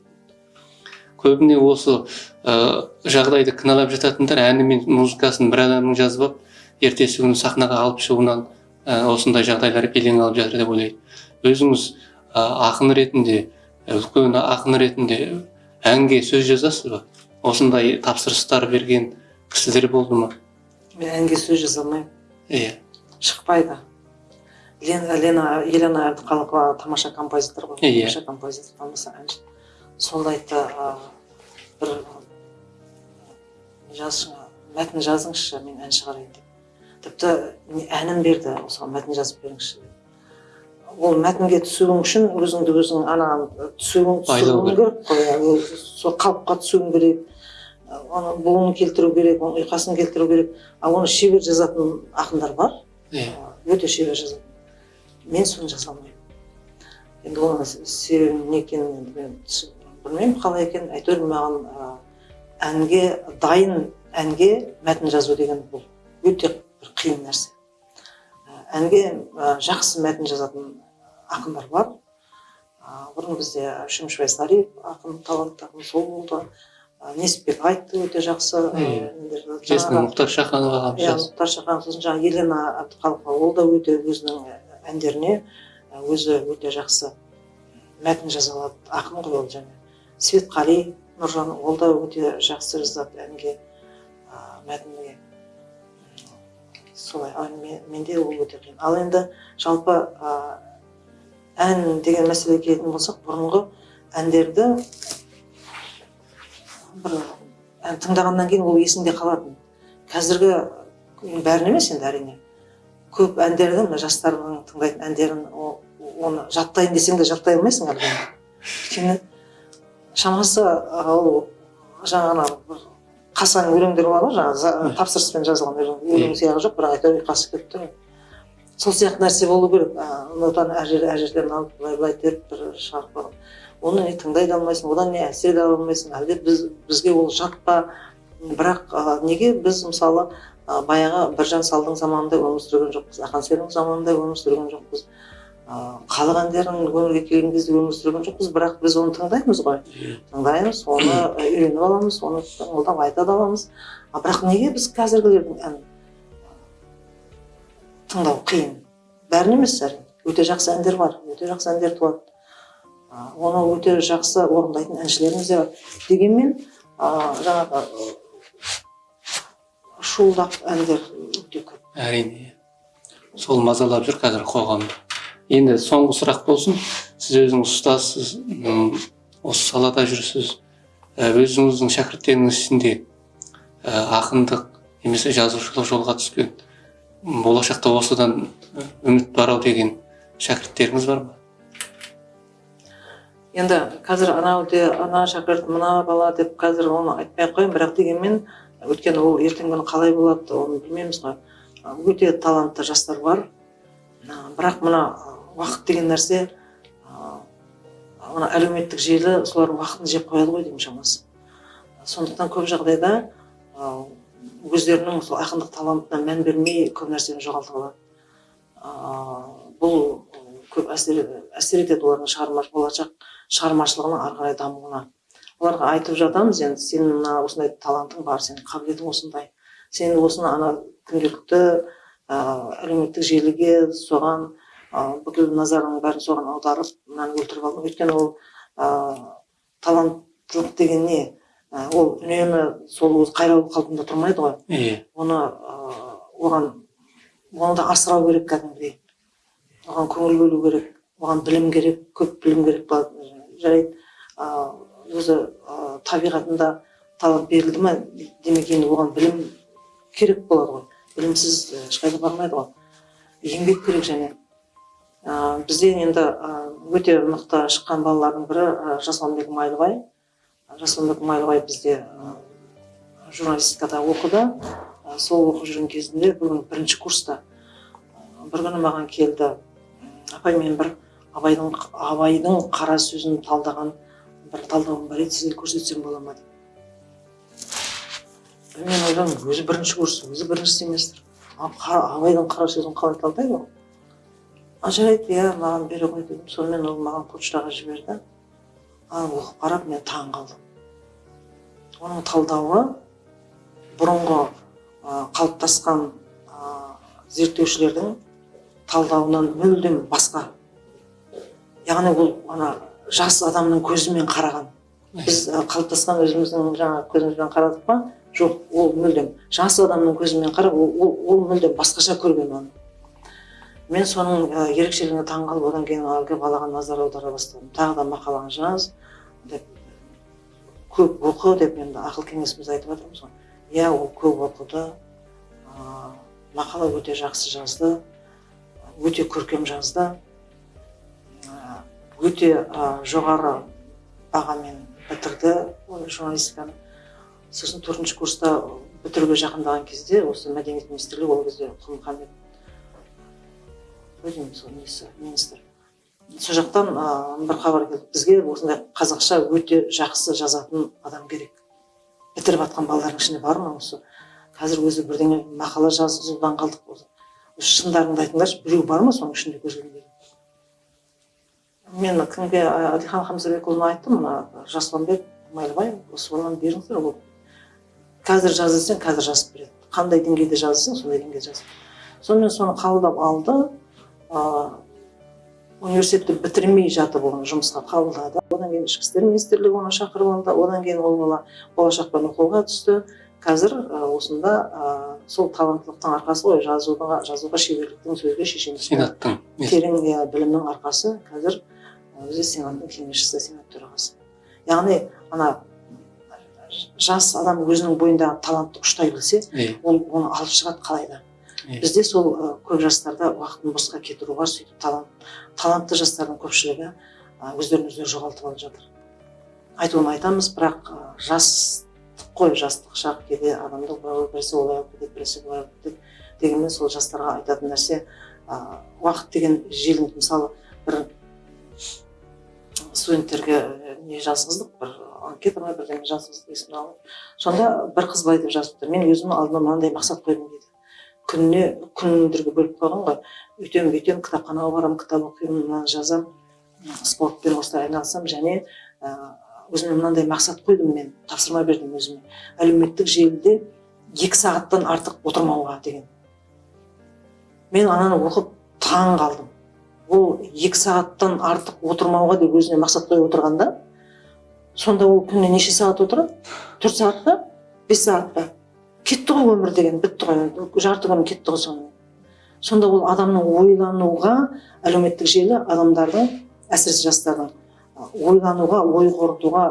Көбіне осы ә, жағдайды кінәлап жататындар әні мен музыкасын бір адамның жазып алып ертесі күні сахнаға алып шығуынан ә, осындай жағдайлар белең алып жатыр деп ойлайды өзіңіз ә, ақын ретінде үлкен ақын ретінде әнге сөз жазасыз ба? Осындай тапсырыстар берген кісілер болды ма? мен әнге сөз жаза алмаймын. Иә. Шықпайды. Лена лена елена әбдіқалықова тамаша композитор ғой. Иә. тамаша композитор тамаша әнші. Сол айтты ә, бір жазшы мәтін жазыңызшы мен ән шығарайын деп. Тіпті әнін берді осыған мәтін жазып беріңізші деп. Ол мәтінге түсуің үшін өзіңді өзің ана түсуің түсуің керек. қой. Ол сол қалыпқа түсуің керек. Оны буынын келтіру керек оның ұйқасын келтіру керек. Ал оны шебер жазатын ақындар бар. Өте шебер жазады мен соны жаза алмаймын енді оның себебі не екенін енді мен білмеймін қалай екенін әйтеуір маған әнге дайын әнге мәтін жазу деген бұл өте бір қиын нәрсе әнге жақсы мәтін жазатын ақындар бар бұрын бізде шөмішбай сариев ақын талантты ақын сол болды несіпбек айтты өте жақсы есімі Жаңағы- мұхтар шаханов ағамыз иә мұхтар шаханов сосын жаңағы елена әбдіқалықова ол да өте өзінің әндеріне өзі өте жақсы мәтін жаза алады ақын ғой ол және светқали нұржан ол да өте жақсы жазады әнге мәтінге. Солай ал мен- менде ол өте қиын. Ал енді жалпы ән деген мәселеге келетін болсақ бұрынғы әндерді бір ән тыңдағаннан кейін ол есіңде қалатын. Қазіргі бәрін емес енді әрине. Көп әндерді мына жастардың тыңдайтын әндерін оны жаттайын десең де жаттай алмайсың әлгі өйткені шамасы ол жаңағы бір қасаң өлеңдер бар ғой жаңағы тапсырыспен жазылған өлең өлең сияғы жоқ бірақ әйтеуір ұйқасы келіп тұр. Сол сияқты нәрсе болу керек. Нотаны әр жер әр жерден алып былай былай теріп бір шығарып оны не тыңдай да алмайсың одан не әсер де ала алмайсың. Әлде біз бізге ол жат па бірақ а, неге біз мысалы а, баяғы біржан салдың заманында өмір сүрген жоқпыз ақан серінің заманында өмір сүрген жоқпыз. А, халық әндерін өмірге келген кезде өмір сүрген жоқпыз бірақ біз оны тыңдаймыз ғой. Тыңдаймыз оны үйреніп аламыз оны тыңылдап айта да аламыз бірақ неге біз қазіргілердің әнін тыңдау қиын? Бәрін емес әрине. Өте жақсы әндер бар өте жақсы әндер туады. Оны өте жақсы орындайтын әншілеріміз де бар. Дегенмен жаңағы шуылдақ әндер өте көп. Әрине. Сол мазалап жүр қазір қоғамды енді соңғы сұрақ болсын. Сіз өзіңіз ұстазсыз осы салада жүрсіз. Ә, өзіңіздің шәкірттеріңіз ішінде ә, ақындық немесе жазушылық жолға түскен болашақта осыдан үміт бар ау деген шәкірттеріңіз бар ма? Енді қазір анау де ана шәкірт мына бала деп қазір оны айтпай ақ қояйын. Бірақ дегенмен өйткені ол ертеңгі күні қалай болады оны білмейміз ғой. Өте талантты жастар бар. Бірақ мына уақыт деген нәрсе мына әлеуметтік желі солардың уақытын жеп қояды ғой деймін шамасы. Сондықтан көп жағдайда өздерінің сол ақындық талантына мән бермей көп нәрсені жоғалтып алады бұл көп әсер, әсер етеді олардың шығарма болашақ. Шығармашылығының ары қарай дамуына. Оларға айтып жатамыз енді сенің мына осындай талантың бар сенің қабілетің осындай. Сен осыны ана күнделікті ә, әлеуметтік желіге соған ә, бүкіл назарыңның бәрін соған аударып мынаны өлтіріп алдың. Өйткені ол ә, таланттылық деген не? Ә, ол үнемі сол өз қайраулы қалпында тұрмайды ғой. Иә оны ә, оған оны да асырау керек кәдімгідей. Оған көңіл бөлу керек оған білім керек көп білім керек болады жарайды. Өзі табиғатында талант берілді ма демек енді оған білім керек болады ғой. Білімсіз ешқайда бармайды ғой. Еңбек керек және. Ә, бізден енді өте мықты шыққан балалардың бірі жасұланбек майлыбай. Жасұланбек майлыбай бізде журналистикада оқыды. Сол оқып жүрген кезінде күні бірінші курста бір күні маған келді. «М, апай мен бір абайдың абайдың қара сөзін талдаған бір талдауым бар еді. Сізге көрсетсем бола ма деп. Мен ойладым өзі бірінші курс өзі бірінші семестр. Абайдың қара сөзін қалай талдайды ол? А жарайды иә маған бере ғой дедім. Сонымен ол маған почтаға жіберді. А оқып қарап мен таң қалдым. Оның талдауы бұрынғы қалыптасқан зерттеушілердің талдауынан мүлдем басқа. Яғни ол ана жас адамның көзімен қараған. Біз қалыптасқан өзіміздің жаңағы көзімізбен қарадық па? Жоқ ол мүлдем. Жас адамның көзімен қарап ол, ол, ол мүлдем басқаша көрген оны. Мен соның ә, ерекшелігіне таң қалып одан кейін әлгі балаға назар аудара бастадым. Тағы да мақаланы жаз деп көп оқы деп енді ақыл кеңесімізді айтып жатырмыз ғой. Иә ол көп оқыды ә, мақала өте жақсы жазды өте көркем жазды. Өте жоғары бағамен бітірді журналистиканы. Сосын төртінші курста бітіруге жақындаған кезде осы мәдениет министрлігі ол кезде құлмұхаммед сол несі министр. Сол жақтан бір хабар келді. Бізге осындай қазақша өте жақсы жазатын адам керек. Бітіріп жатқан балалардың ішінде бар ма осы? Қазір өзі бірдеңе мақала жазудан қалдық. Осы шындарыңды айтыңдаршы біреу бар ма соның ішінде көзілген мен кімге ә, әлихан хамзабекұлына айттым мына жасұланбек майлыбай осы баланы беріңіздер ол қазір жаз десең қазір жазып береді. Қандай деңгейде жаз десең сондай деңгейде жазып сонымен соны қабылдап алды ыыы университетті бітірмей жатып оны жұмысқа қабылдады. Одан кейін ішкі істер министрлігі оны шақырып алды одан кейін ол бала болашақпен оқуға түсті. Қазір ә, осында ә, сол таланттылықтың арқасы ғой жазуға жазуға шеберліктің сөзге шешендіктің терең иә, білімнің арқасы. Қазір ә, өзі сенаттың кеңесшісі сенат төрағасы яғни ана жас адам өзінің бойындағы талантты ұштай білсе ол оны алып шығады қалай да. Бізде сол көп жастарда уақытын босқа кетіру бар сөйтіп талант талантты жастардың көпшілігі өздерін өздері жоғалтып алып жатыр. Айтуын айтамыз бірақ жастық қой жастық шақ кейде адамды былай біресе олай алып кетеді біресе былай алып кетеді дегенмен сол жастарға айтатын нәрсе уақыт деген желім мысалы бір студенттерге ы, не жазғыздық бір анкета ма бірдеңе жазғыздық есімде алмаймын сонда бір қыз былай деп жазыпты мен өзімнің алдыма мынандай мақсат қойдым дейді. Күніне күндерге бөліп қойған ғой. Үйтемін бүйтемін кітапханаға барамын кітап оқимын мынаны жазамын спортпен осылай айналысамын және ә, өзіме мынандай мақсат қойдым мен тапсырма бердім өзіме. Әлеуметтік желіде екі сағаттан артық отырмауға деген. Мен ананы оқып таң қалдым. Ол екі сағаттан артық отырмауға деп өзіне мақсат қойып отырғанда сонда ол күніне неше сағат отырады төрт сағат па? Бес сағат па? Кетті ғой өмір деген бітті ғой. Жарты күн кетті ғой сонымен. Сонда ол адамның ойлануға әлеуметтік желі адамдардың әсіресе жастардың ойлануға ой қорытуға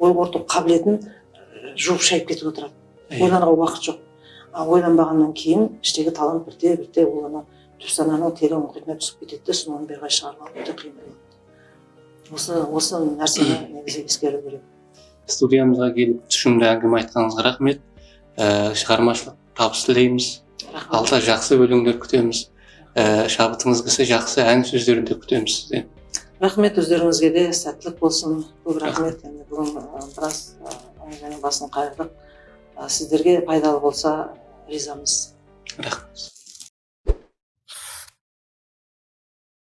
ой қорыту қабілетін жуып шайып кетіп отырады. Ойлануға уақыт жоқ. Ойланбағаннан кейін іштегі талант бірте бірте ол ана түпсананың терең мұхитына түсіп кетеді де соны бері қарай шығармау өте қиын болады осы осы нәрсені негізі ескеру керек студиямызға келіп тұшымды әңгіме айтқаныңызға рахмет ә, шығармашылық табыс тілейміз алда жақсы өлеңдер күтеміз ә, шабытыңыз келсе жақсы ән сөздерін де күтеміз сізден рахмет өздеріңізге де сәттілік болсын көп рахмет енді бүгін біраз әңгіменің басын қайырдық сіздерге пайдалы болса ризамыз рахмет